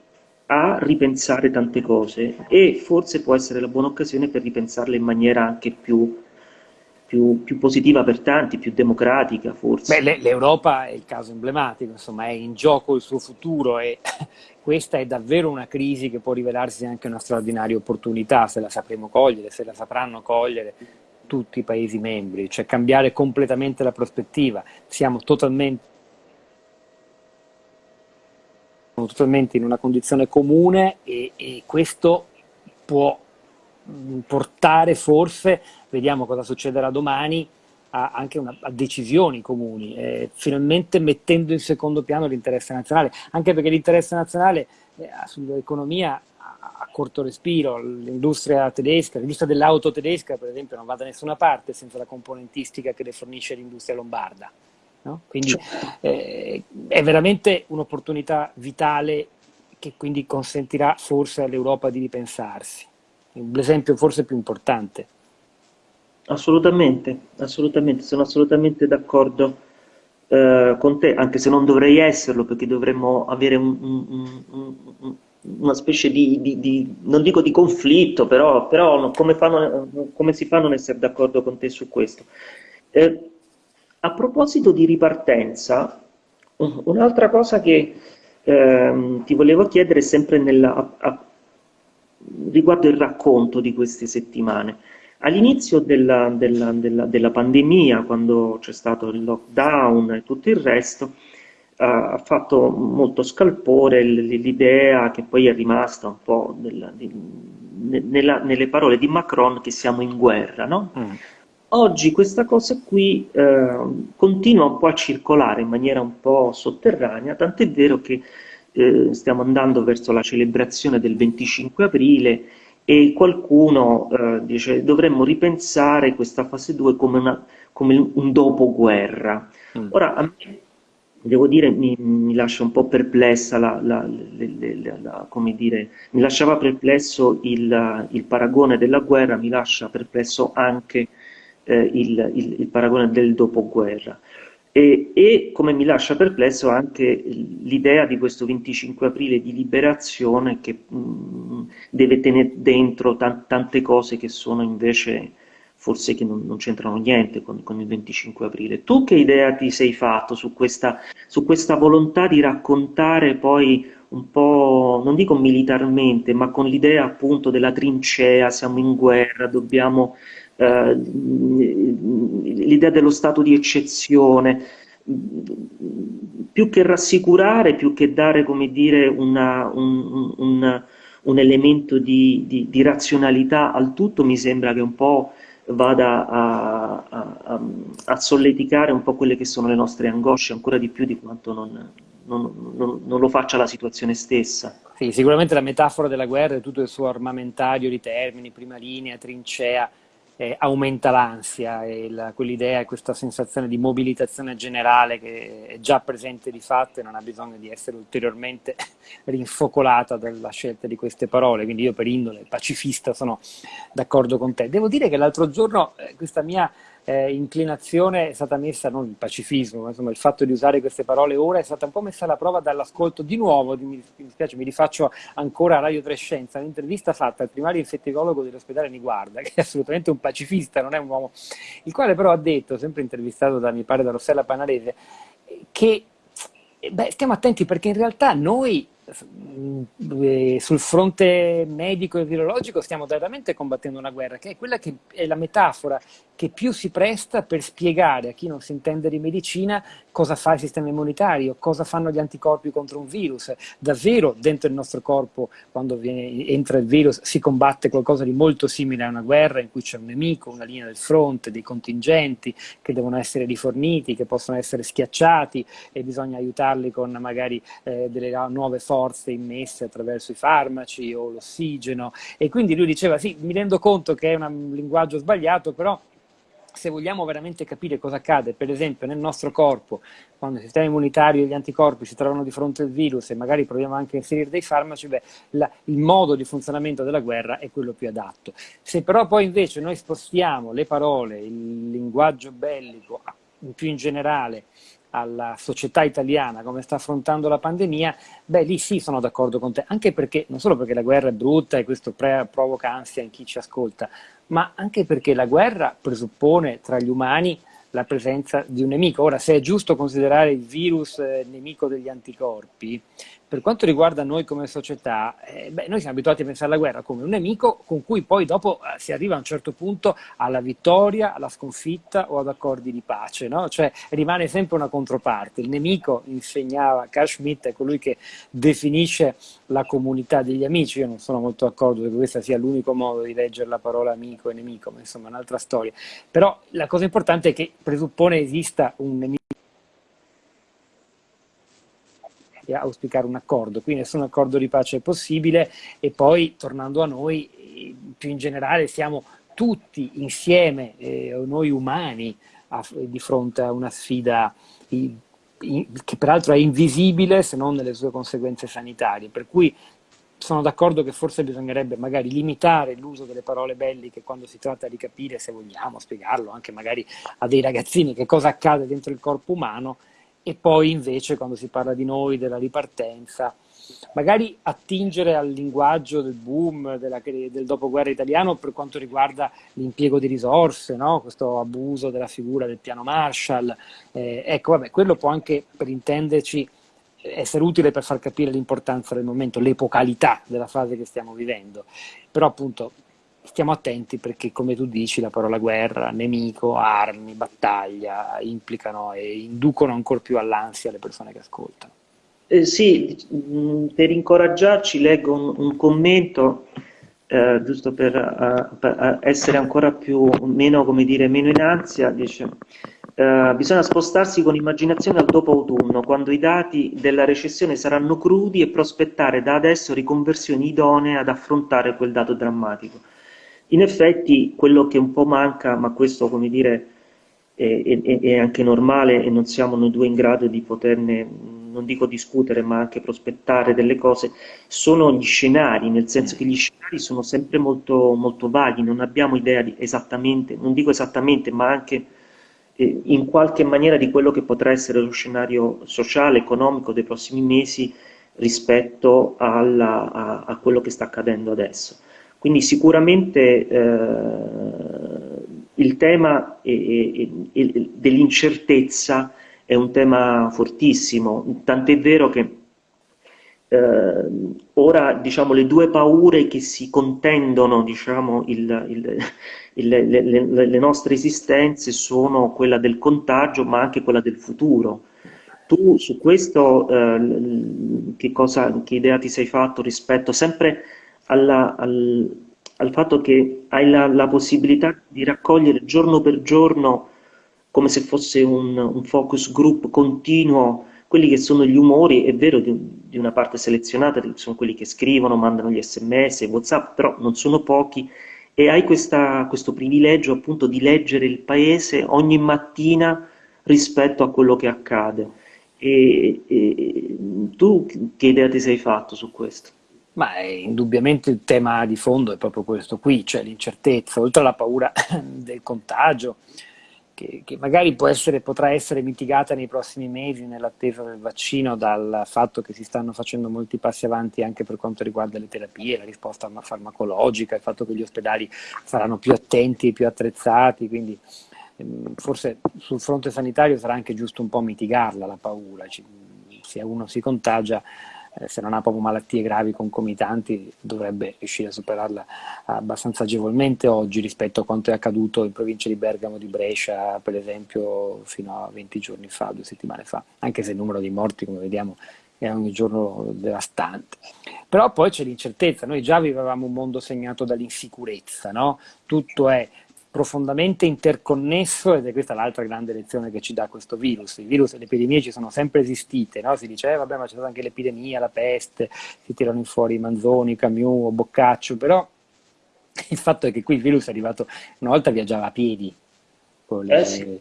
a ripensare tante cose e forse può essere la buona occasione per ripensarle in maniera anche più, più, più positiva per tanti, più democratica forse. L'Europa è il caso emblematico, insomma è in gioco il suo futuro e questa è davvero una crisi che può rivelarsi anche una straordinaria opportunità se la sapremo cogliere, se la sapranno cogliere tutti i Paesi membri, cioè cambiare completamente la prospettiva. Siamo totalmente totalmente in una condizione comune e, e questo può mm, portare forse, vediamo cosa succederà domani, a, anche una, a decisioni comuni, eh, finalmente mettendo in secondo piano l'interesse nazionale, anche perché l'interesse nazionale eh, sull'economia ha corto respiro, l'industria tedesca, l'industria dell'auto tedesca per esempio non va da nessuna parte senza la componentistica che le fornisce l'industria lombarda. No? Quindi eh, è veramente un'opportunità vitale che quindi consentirà forse all'Europa di ripensarsi. L'esempio forse più importante. Assolutamente, assolutamente, sono assolutamente d'accordo eh, con te, anche se non dovrei esserlo perché dovremmo avere un, un, un, una specie di, di, di, non dico di conflitto, però, però come, fanno, come, si fa a non essere d'accordo con te su questo? Eh, a proposito di ripartenza, un'altra cosa che eh, ti volevo chiedere sempre nella, a, a, riguardo il racconto di queste settimane. All'inizio della, della, della, della, pandemia, quando c'è stato il lockdown e tutto il resto, ha fatto molto scalpore l'idea che poi è rimasta un po' di, nella, nelle parole di Macron che siamo in guerra, no? Mm. Oggi questa cosa qui eh, continua un po' a circolare in maniera un po' sotterranea, tant'è vero che eh, stiamo andando verso la celebrazione del 25 aprile e qualcuno eh, dice dovremmo ripensare questa fase 2 come, una, come un dopoguerra. Mm. Ora, a me, devo dire, mi, mi, lascia un po' perplessa, la, la, la, come dire, mi lasciava perplesso il, il paragone della guerra, mi lascia perplesso anche eh, il, il, il, paragone del dopoguerra. E, e, come mi lascia perplesso anche l'idea di questo 25 aprile di liberazione che mh, deve tenere dentro tante cose che sono invece forse che non, non c'entrano niente con, con, il 25 aprile. Tu che idea ti sei fatto su questa, su questa volontà di raccontare poi un po', non dico militarmente, ma con l'idea appunto della trincea, siamo in guerra, dobbiamo eh, l'idea dello stato di eccezione, più che rassicurare, più che dare come dire, una, un, un, un, elemento di, di, di, razionalità al tutto, mi sembra che un po' vada a, a, a, solleticare un po' quelle che sono le nostre angosce, ancora di più di quanto non, non, non, non lo faccia la situazione stessa. Sì, sicuramente la metafora della guerra e tutto il suo armamentario di termini, prima linea, trincea, eh, aumenta l'ansia e quell'idea e questa sensazione di mobilitazione generale che è già presente di fatto e non ha bisogno di essere ulteriormente rinfocolata dalla scelta di queste parole. Quindi io per indole pacifista sono d'accordo con te. Devo dire che l'altro giorno eh, questa mia eh, inclinazione è stata messa, non il pacifismo, ma insomma il fatto di usare queste parole ora è stata un po' messa alla prova dall'ascolto di nuovo, mi, mi dispiace, mi rifaccio ancora a Radio Trescenza, un'intervista fatta al primario infettivologo dell'ospedale Niguarda, che è assolutamente un pacifista, non è un uomo, il quale però ha detto, sempre intervistato da, mi pare, da Rossella Panarese, che beh, stiamo attenti perché in realtà noi sul fronte medico e virologico stiamo veramente combattendo una guerra, che è quella che è la metafora che più si presta per spiegare a chi non si intende di medicina cosa fa il sistema immunitario, cosa fanno gli anticorpi contro un virus. Davvero dentro il nostro corpo, quando viene, entra il virus, si combatte qualcosa di molto simile a una guerra in cui c'è un nemico, una linea del fronte, dei contingenti che devono essere riforniti, che possono essere schiacciati e bisogna aiutarli con magari eh, delle nuove forze immesse attraverso i farmaci o l'ossigeno. E quindi lui diceva, sì, mi rendo conto che è un linguaggio sbagliato, però se vogliamo veramente capire cosa accade, per esempio nel nostro corpo, quando il sistema immunitario e gli anticorpi si trovano di fronte al virus e magari proviamo anche a inserire dei farmaci, beh, la, il modo di funzionamento della guerra è quello più adatto. Se però poi invece noi spostiamo le parole, il linguaggio bellico, più in generale, alla società italiana, come sta affrontando la pandemia, beh lì sì sono d'accordo con te, anche perché, non solo perché la guerra è brutta e questo provoca ansia in chi ci ascolta, ma anche perché la guerra presuppone tra gli umani la presenza di un nemico. Ora, se è giusto considerare il virus eh, nemico degli anticorpi, per quanto riguarda noi come società, eh, beh, noi siamo abituati a pensare alla guerra come un nemico con cui poi dopo eh, si arriva a un certo punto alla vittoria, alla sconfitta o ad accordi di pace, no? cioè rimane sempre una controparte. Il nemico, insegnava Carl Schmitt, è colui che definisce la comunità degli amici, io non sono molto d'accordo che questo sia l'unico modo di leggere la parola amico e nemico, ma insomma è un'altra storia. Però la cosa importante è che presuppone esista un nemico e auspicare un accordo. Qui nessun accordo di pace è possibile e poi, tornando a noi, più in generale siamo tutti insieme, eh, noi umani, a, di fronte a una sfida in, in, che peraltro è invisibile se non nelle sue conseguenze sanitarie. Per cui sono d'accordo che forse bisognerebbe magari limitare l'uso delle parole belliche quando si tratta di capire, se vogliamo spiegarlo anche magari a dei ragazzini, che cosa accade dentro il corpo umano e poi invece quando si parla di noi, della ripartenza, magari attingere al linguaggio del boom, della, del dopoguerra italiano per quanto riguarda l'impiego di risorse, no? questo abuso della figura del piano Marshall. Eh, ecco, vabbè, quello può anche, per intenderci, essere utile per far capire l'importanza del momento, l'epocalità della fase che stiamo vivendo. Però appunto stiamo attenti perché come tu dici la parola guerra, nemico, armi, battaglia implicano e inducono ancora più all'ansia le persone che ascoltano. Eh, sì, mm, per incoraggiarci leggo un, un commento eh, giusto per, uh, per, essere ancora più, meno, come dire, meno in ansia, dice Uh, bisogna spostarsi con immaginazione al dopo autunno, quando i dati della recessione saranno crudi e prospettare da adesso riconversioni idonee ad affrontare quel dato drammatico. In effetti quello che un po' manca, ma questo come dire è, è, è anche normale e non siamo noi due in grado di poterne, non dico discutere, ma anche prospettare delle cose, sono gli scenari, nel senso che gli scenari sono sempre molto, molto vaghi, non abbiamo idea di esattamente, non dico esattamente, ma anche eh, in qualche maniera di quello che potrà essere lo scenario sociale, economico dei prossimi mesi rispetto alla, a, a quello che sta accadendo adesso. Quindi sicuramente eh, il tema dell'incertezza è un tema fortissimo, tant'è vero che eh, ora diciamo, le due paure che si contendono diciamo, il, il, il, le, le, le, nostre esistenze sono quella del contagio ma anche quella del futuro. Tu su questo eh, che, cosa, che idea ti sei fatto rispetto sempre alla, al, al, fatto che hai la, la, possibilità di raccogliere giorno per giorno, come se fosse un, un, focus group continuo, quelli che sono gli umori, è vero di, di una parte selezionata, sono quelli che scrivono, mandano gli sms, whatsapp, però non sono pochi, e hai questa, questo privilegio appunto di leggere il paese ogni mattina rispetto a quello che accade. E, e, tu che idea ti sei fatto su questo? Ma è, indubbiamente il tema di fondo è proprio questo qui, cioè l'incertezza, oltre alla paura del contagio, che, che magari essere, potrà essere mitigata nei prossimi mesi nell'attesa del vaccino dal fatto che si stanno facendo molti passi avanti anche per quanto riguarda le terapie, la risposta farmacologica, il fatto che gli ospedali saranno più attenti e più attrezzati, quindi ehm, forse sul fronte sanitario sarà anche giusto un po' mitigarla la paura, se uno si contagia eh, se non ha proprio malattie gravi concomitanti, dovrebbe riuscire a superarla abbastanza agevolmente oggi rispetto a quanto è accaduto in provincia di Bergamo, di Brescia, per esempio, fino a 20 giorni fa, due settimane fa, anche se il numero di morti, come vediamo, è ogni giorno devastante. Però poi c'è l'incertezza, noi già vivevamo un mondo segnato dall'insicurezza, no? tutto è profondamente interconnesso ed è questa l'altra grande lezione che ci dà questo virus. I virus e le epidemie ci sono sempre esistite, no? si dice eh, vabbè ma c'è stata anche l'epidemia, la peste, si tirano fuori i Manzoni, Camus, Boccaccio, però il fatto è che qui il virus è arrivato, una volta viaggiava a piedi, le, eh sì.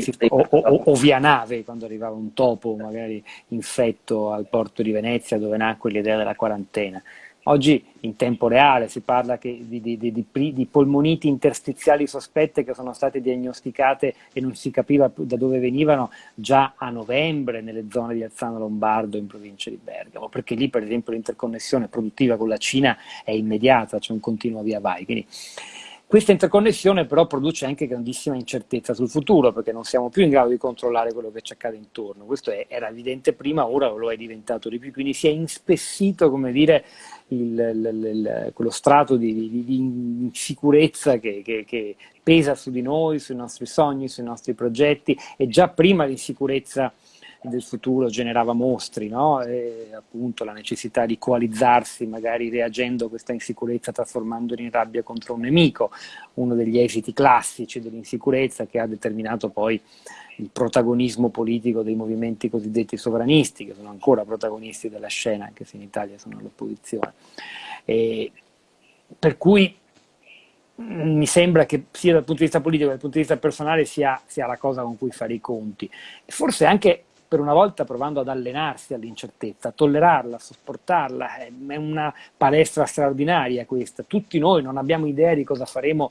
si, o, o, o, via nave quando arrivava un topo magari infetto al porto di Venezia dove nacque l'idea della quarantena. Oggi in tempo reale si parla di, di, di, di, polmoniti interstiziali sospette che sono state diagnosticate e non si capiva da dove venivano già a novembre nelle zone di Alzano Lombardo in provincia di Bergamo, perché lì per esempio l'interconnessione produttiva con la Cina è immediata, c'è un continuo via vai. Quindi, questa interconnessione però produce anche grandissima incertezza sul futuro perché non siamo più in grado di controllare quello che ci accade intorno. Questo è, era evidente prima, ora lo è diventato di più, quindi si è inspessito, come dire, il, il, il, quello strato di, di, di insicurezza che, che, che, pesa su di noi, sui nostri sogni, sui nostri progetti e già prima l'insicurezza del futuro generava mostri, no? e appunto la necessità di coalizzarsi, magari reagendo a questa insicurezza trasformandola in rabbia contro un nemico, uno degli esiti classici dell'insicurezza che ha determinato poi il protagonismo politico dei movimenti cosiddetti sovranisti, che sono ancora protagonisti della scena, anche se in Italia sono all'opposizione. Per cui mm, mi sembra che sia dal punto di vista politico che dal punto di vista personale sia, sia la cosa con cui fare i conti. Forse anche per una volta provando ad allenarsi all'incertezza, a tollerarla, a sopportarla, è una palestra straordinaria questa. Tutti noi non abbiamo idea di cosa faremo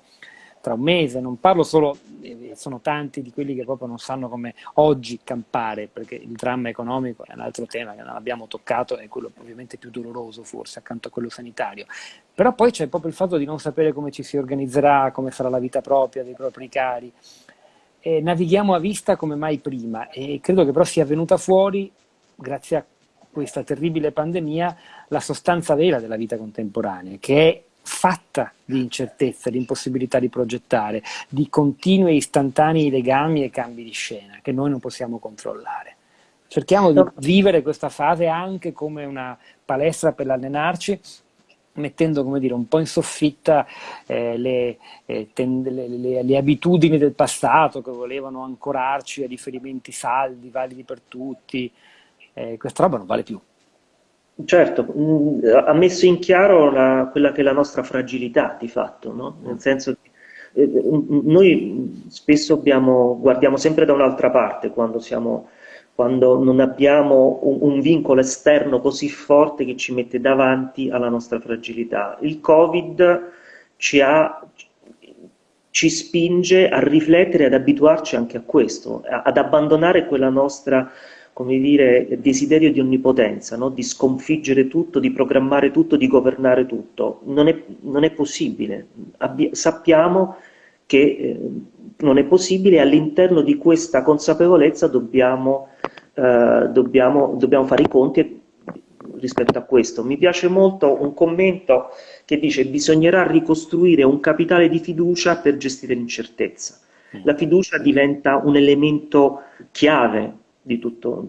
tra un mese, non parlo solo, eh, sono tanti di quelli che proprio non sanno come oggi campare, perché il dramma economico è un altro tema che non abbiamo toccato, è quello ovviamente più doloroso forse accanto a quello sanitario, però poi c'è proprio il fatto di non sapere come ci si organizzerà, come sarà la vita propria dei propri cari, e navighiamo a vista come mai prima e credo che però sia venuta fuori, grazie a questa terribile pandemia, la sostanza vera della vita contemporanea, che è fatta di incertezza, di impossibilità di progettare, di continui e istantanei legami e cambi di scena che noi non possiamo controllare. Cerchiamo di vivere questa fase anche come una palestra per allenarci, mettendo come dire, un po' in soffitta eh, le, eh, le, le, le, abitudini del passato che volevano ancorarci a riferimenti saldi, validi per tutti. Eh, questa roba non vale più. Certo, mm, ha messo in chiaro la, quella che è la nostra fragilità di fatto, no? nel senso che eh, noi spesso abbiamo, guardiamo sempre da un'altra parte quando, siamo, quando non abbiamo un, un, vincolo esterno così forte che ci mette davanti alla nostra fragilità. Il Covid ci, ha, ci spinge a riflettere, ad abituarci anche a questo, ad abbandonare quella nostra come dire, desiderio di onnipotenza, no? di sconfiggere tutto, di programmare tutto, di governare tutto. Non è, non è possibile. Abbi sappiamo che eh, non è possibile e all'interno di questa consapevolezza dobbiamo, eh, dobbiamo, dobbiamo fare i conti rispetto a questo. Mi piace molto un commento che dice bisognerà ricostruire un capitale di fiducia per gestire l'incertezza. La fiducia diventa un elemento chiave tutto,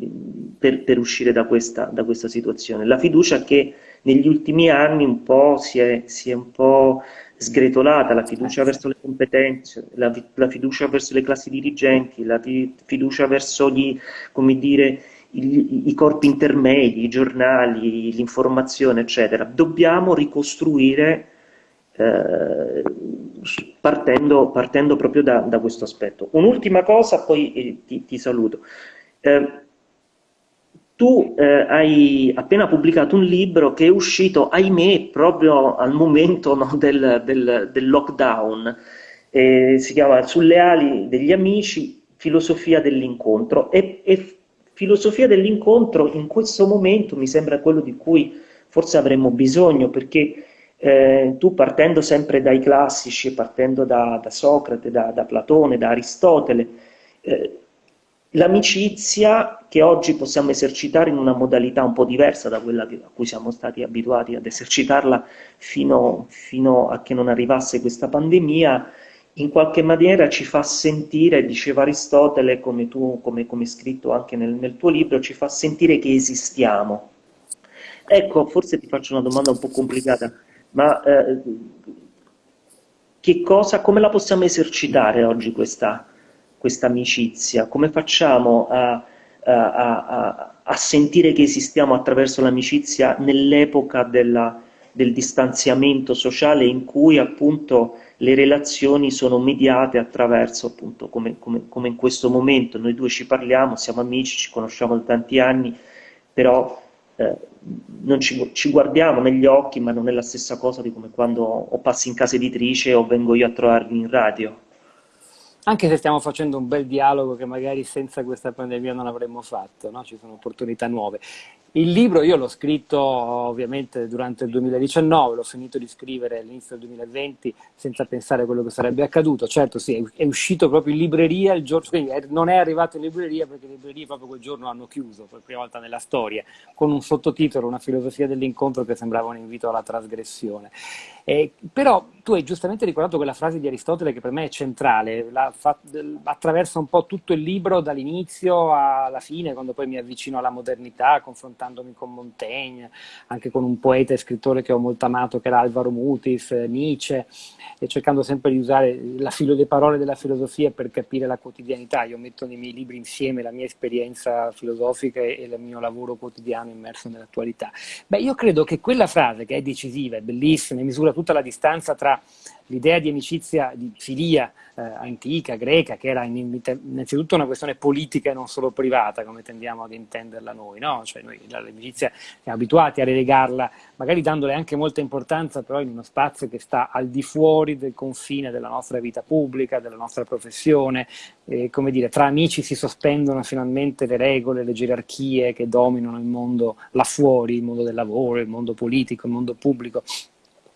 per, per, uscire da questa, da questa, situazione. La fiducia che negli ultimi anni un po' si è, si è un po' sgretolata, la fiducia verso le competenze, la, la fiducia verso le classi dirigenti, la fiducia verso gli, come dire, i, i corpi intermedi, i giornali, l'informazione, eccetera. Dobbiamo ricostruire eh, partendo, partendo, proprio da, da, questo aspetto. Un'ultima cosa, poi eh, ti, ti saluto. Eh, tu eh, hai appena pubblicato un libro che è uscito, ahimè, proprio al momento no, del, del, del, lockdown. Eh, si chiama Sulle ali degli amici, filosofia dell'incontro. E, e filosofia dell'incontro in questo momento mi sembra quello di cui forse avremmo bisogno, perché eh, tu partendo sempre dai classici, partendo da, da Socrate, da, da, Platone, da Aristotele, eh, l'amicizia che oggi possiamo esercitare in una modalità un po' diversa da quella a cui siamo stati abituati ad esercitarla fino, fino a che non arrivasse questa pandemia, in qualche maniera ci fa sentire, diceva Aristotele, come tu, come, come scritto anche nel, nel tuo libro, ci fa sentire che esistiamo. Ecco, forse ti faccio una domanda un po' complicata, ma eh, che cosa, come la possiamo esercitare oggi questa, questa amicizia? Come facciamo a, a, a, a, sentire che esistiamo attraverso l'amicizia nell'epoca del distanziamento sociale in cui appunto le relazioni sono mediate attraverso appunto come, come, come in questo momento noi due ci parliamo, siamo amici, ci conosciamo da tanti anni, però eh, non ci, ci, guardiamo negli occhi, ma non è la stessa cosa di come quando o passi in casa editrice o vengo io a trovarvi in radio anche se stiamo facendo un bel dialogo che magari senza questa pandemia non avremmo fatto, no? ci sono opportunità nuove. Il libro io l'ho scritto ovviamente durante il 2019, l'ho finito di scrivere all'inizio del 2020 senza pensare a quello che sarebbe accaduto. Certo sì, è uscito proprio in libreria il giorno, quindi non è arrivato in libreria perché le librerie proprio quel giorno hanno chiuso, per la prima volta nella storia, con un sottotitolo, una filosofia dell'incontro che sembrava un invito alla trasgressione. Eh, però tu hai giustamente ricordato quella frase di Aristotele che per me è centrale, fa, attraversa un po' tutto il libro dall'inizio alla fine, quando poi mi avvicino alla modernità, confrontandomi con Montaigne, anche con un poeta e scrittore che ho molto amato che era Alvaro Mutis, Nietzsche, e cercando sempre di usare la filo, le parole della filosofia per capire la quotidianità. Io metto nei miei libri insieme la mia esperienza filosofica e, e il mio lavoro quotidiano immerso nell'attualità. Beh, io credo che quella frase, che è decisiva, è bellissima, misura tutta la distanza tra l'idea di amicizia, di filia eh, antica, greca, che era innanzitutto una questione politica e non solo privata, come tendiamo ad intenderla noi, no? Cioè noi l'amicizia siamo abituati a relegarla, magari dandole anche molta importanza, però in uno spazio che sta al di fuori del confine della nostra vita pubblica, della nostra professione, eh, come dire, tra amici si sospendono finalmente le regole, le gerarchie che dominano il mondo là fuori, il mondo del lavoro, il mondo politico, il mondo pubblico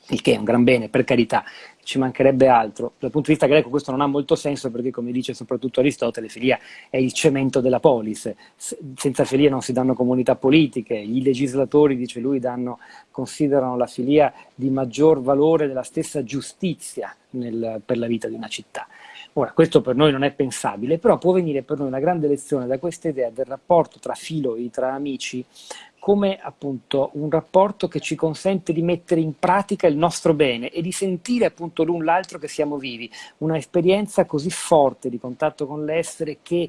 il che è un gran bene, per carità, ci mancherebbe altro. Dal punto di vista greco questo non ha molto senso perché, come dice soprattutto Aristotele, filia è il cemento della polis. Senza filia non si danno comunità politiche, i legislatori, dice lui, danno, considerano la filia di maggior valore della stessa giustizia nel, per la vita di una città. Ora, questo per noi non è pensabile, però può venire per noi una grande lezione da questa idea del rapporto tra filoi, tra amici, come appunto un rapporto che ci consente di mettere in pratica il nostro bene e di sentire appunto l'un l'altro che siamo vivi, una esperienza così forte di contatto con l'essere che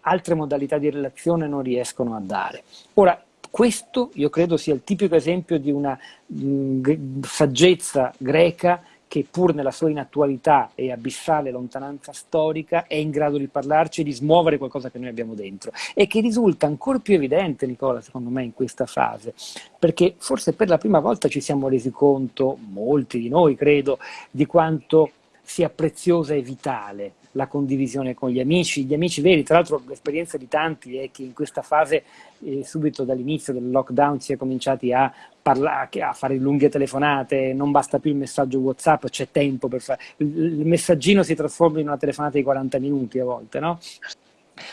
altre modalità di relazione non riescono a dare. Ora, questo io credo sia il tipico esempio di una mh, saggezza greca che pur nella sua inattualità e abissale lontananza storica è in grado di parlarci e di smuovere qualcosa che noi abbiamo dentro e che risulta ancora più evidente, Nicola, secondo me, in questa fase, perché forse per la prima volta ci siamo resi conto, molti di noi credo, di quanto sia preziosa e vitale la condivisione con gli amici, gli amici veri, tra l'altro l'esperienza di tanti è che in questa fase, eh, subito dall'inizio del lockdown, si è cominciati a, parlare, a fare lunghe telefonate, non basta più il messaggio Whatsapp, c'è tempo per fare, il messaggino si trasforma in una telefonata di 40 minuti a volte, no?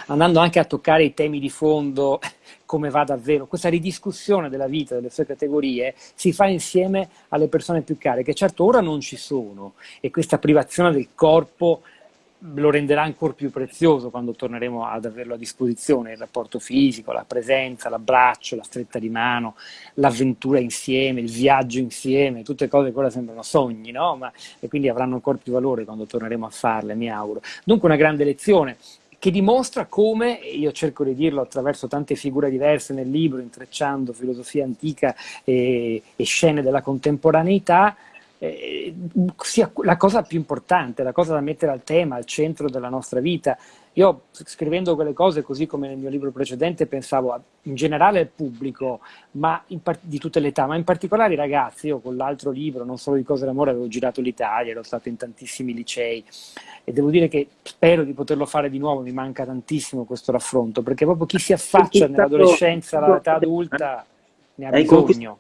andando anche a toccare i temi di fondo, come va davvero. Questa ridiscussione della vita, delle sue categorie, si fa insieme alle persone più care, che certo ora non ci sono, e questa privazione del corpo lo renderà ancora più prezioso quando torneremo ad averlo a disposizione, il rapporto fisico, la presenza, l'abbraccio, la stretta di mano, l'avventura insieme, il viaggio insieme, tutte cose che ora sembrano sogni, no? Ma, e quindi avranno ancora più valore quando torneremo a farle, mi auguro. Dunque una grande lezione che dimostra come, io cerco di dirlo attraverso tante figure diverse nel libro, intrecciando filosofia antica e, e scene della contemporaneità, eh, sia la cosa più importante, la cosa da mettere al tema, al centro della nostra vita. Io scrivendo quelle cose, così come nel mio libro precedente, pensavo a, in generale al pubblico ma part- di tutte le età, ma in particolare ai ragazzi. Io con l'altro libro, non solo di cose d'amore, avevo girato l'Italia, ero stato in tantissimi licei e devo dire che spero di poterlo fare di nuovo, mi manca tantissimo questo raffronto, perché proprio chi si affaccia nell'adolescenza all'età adulta ne ha bisogno.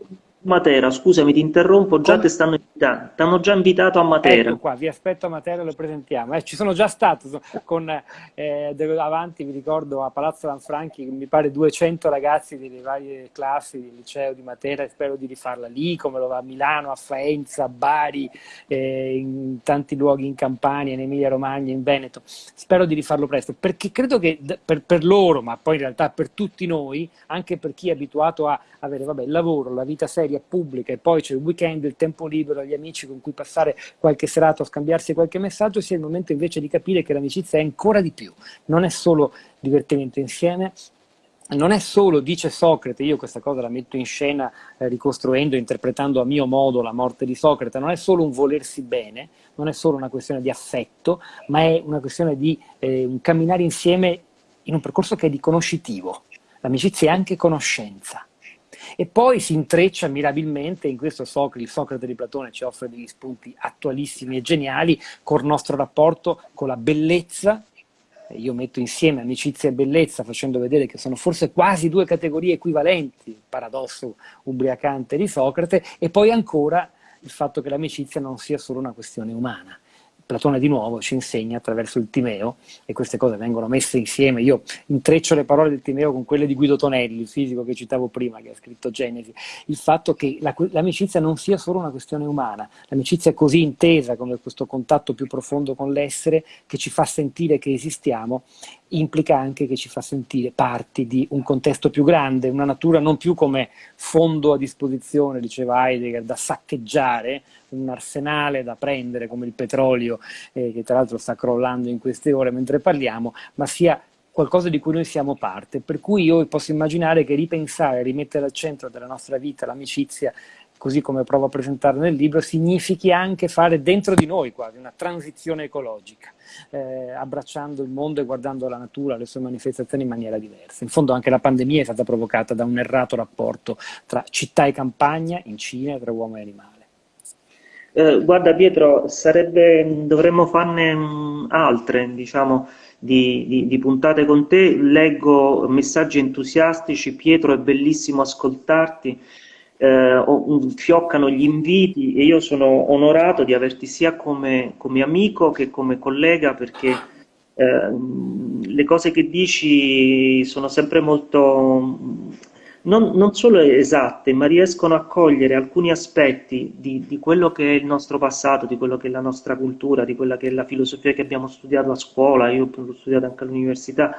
Matera, scusami, ti interrompo, già ti stanno invitando, ti hanno già invitato a Matera. Ecco qua, vi aspetto a Matera e lo presentiamo. Eh, ci sono già stato con eh, avanti, vi ricordo, a Palazzo Lanfranchi, mi pare 200 ragazzi delle varie classi del liceo di Matera e spero di rifarla lì, come lo va a Milano, a Faenza, a Bari, eh, in tanti luoghi in Campania, in Emilia Romagna, in Veneto. Spero di rifarlo presto, perché credo che per, per loro, ma poi in realtà per tutti noi, anche per chi è abituato a avere vabbè, il lavoro, la vita seria, via pubblica e poi c'è il weekend, il tempo libero, gli amici con cui passare qualche serata o scambiarsi qualche messaggio, sia il momento invece di capire che l'amicizia è ancora di più. Non è solo divertimento insieme, non è solo, dice Socrate, io questa cosa la metto in scena eh, ricostruendo, interpretando a mio modo la morte di Socrate, non è solo un volersi bene, non è solo una questione di affetto, ma è una questione di eh, camminare insieme in un percorso che è di conoscitivo. L'amicizia è anche conoscenza. E poi si intreccia mirabilmente, in questo Socrate, il Socrate di Platone ci offre degli spunti attualissimi e geniali, col nostro rapporto con la bellezza io metto insieme amicizia e bellezza facendo vedere che sono forse quasi due categorie equivalenti, paradosso ubriacante di Socrate, e poi ancora il fatto che l'amicizia non sia solo una questione umana. Platone di nuovo ci insegna attraverso il Timeo, e queste cose vengono messe insieme, io intreccio le parole del Timeo con quelle di Guido Tonelli, il fisico che citavo prima, che ha scritto Genesi, il fatto che la, l'amicizia non sia solo una questione umana, l'amicizia è così intesa come questo contatto più profondo con l'essere che ci fa sentire che esistiamo, implica anche che ci fa sentire parti di un contesto più grande, una natura non più come fondo a disposizione, diceva Heidegger, da saccheggiare, un arsenale da prendere come il petrolio, eh, che tra l'altro sta crollando in queste ore mentre parliamo, ma sia qualcosa di cui noi siamo parte. Per cui io posso immaginare che ripensare, rimettere al centro della nostra vita l'amicizia, così come provo a presentarlo nel libro, significhi anche fare dentro di noi quasi una transizione ecologica, eh, abbracciando il mondo e guardando la natura, le sue manifestazioni in maniera diversa. In fondo anche la pandemia è stata provocata da un errato rapporto tra città e campagna, in Cina, tra uomo e animale. Eh, guarda Pietro, sarebbe, dovremmo farne mh, altre, diciamo, di, di, di, puntate con te. Leggo messaggi entusiastici, Pietro è bellissimo ascoltarti, eh, fioccano gli inviti e io sono onorato di averti sia come, come amico che come collega perché eh, le cose che dici sono sempre molto non, non, solo esatte, ma riescono a cogliere alcuni aspetti di, di, quello che è il nostro passato, di quello che è la nostra cultura, di quella che è la filosofia che abbiamo studiato a scuola, io l'ho studiato anche all'università,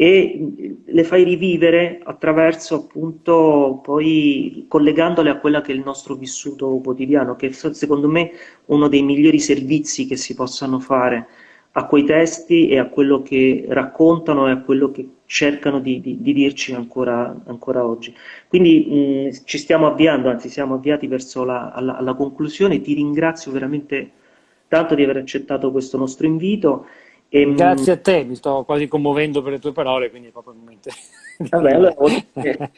e le fai rivivere attraverso appunto poi collegandole a quella che è il nostro vissuto quotidiano, che secondo me è uno dei migliori servizi che si possano fare a quei testi e a quello che raccontano e a quello che cercano di, di, di dirci ancora, ancora, oggi. Quindi mh, ci stiamo avviando, anzi siamo avviati verso la, alla, alla, conclusione, ti ringrazio veramente tanto di aver accettato questo nostro invito. E, Grazie a te, mi sto quasi commuovendo per le tue parole, quindi è proprio il momento. Vabbè, allora,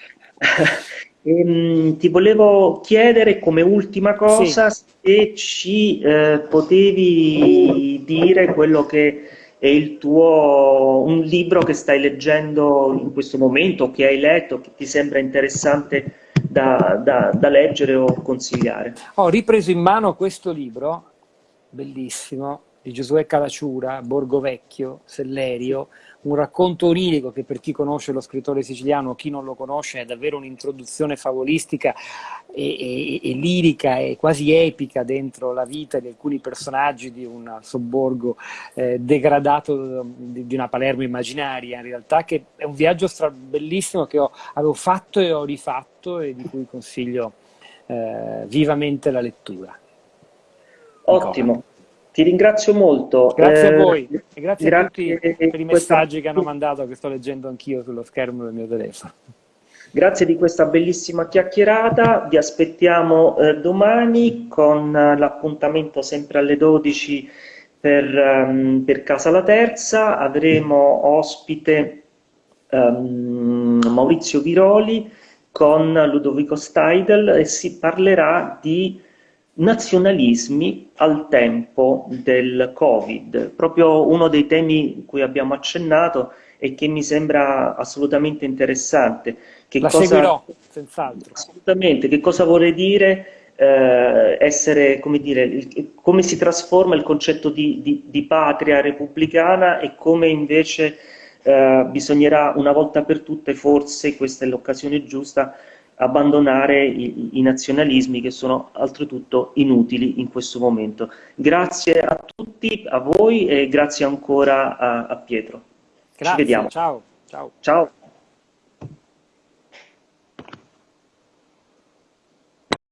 ehm, ti volevo chiedere come ultima cosa sì. se ci eh, potevi dire quello che è il tuo un libro che stai leggendo in questo momento, che hai letto, che ti sembra interessante da, da, da leggere o consigliare. Ho ripreso in mano questo libro, bellissimo, di Giosuè Calacciura, Borgo Vecchio, Sellerio, un racconto onirico che per chi conosce lo scrittore siciliano o chi non lo conosce è davvero un'introduzione favolistica e, e, e, lirica e quasi epica dentro la vita di alcuni personaggi di un sobborgo eh, degradato di, di, una Palermo immaginaria, in realtà che è un viaggio bellissimo che ho, avevo fatto e ho rifatto e di cui consiglio eh, vivamente la lettura. Ottimo. Ti ringrazio molto. Grazie eh, a voi e grazie, grazie, a tutti per i messaggi che hanno mandato, che sto leggendo anch'io sullo schermo del mio telefono. Grazie di questa bellissima chiacchierata, vi aspettiamo eh, domani con uh, l'appuntamento sempre alle 12 per, um, per, Casa La Terza, avremo ospite um, Maurizio Viroli con Ludovico Steidel e si parlerà di nazionalismi al tempo del Covid, proprio uno dei temi cui abbiamo accennato e che mi sembra assolutamente interessante. Che La cosa, seguirò, senz'altro. Assolutamente, che cosa vorrei dire eh, essere, come dire, come si trasforma il concetto di, di, di patria repubblicana e come invece eh, bisognerà una volta per tutte, forse questa è l'occasione giusta, abbandonare i, i, nazionalismi che sono oltretutto inutili in questo momento. Grazie a tutti, a voi e grazie ancora a, a Pietro. Grazie, Ci vediamo. Ciao. ciao. ciao.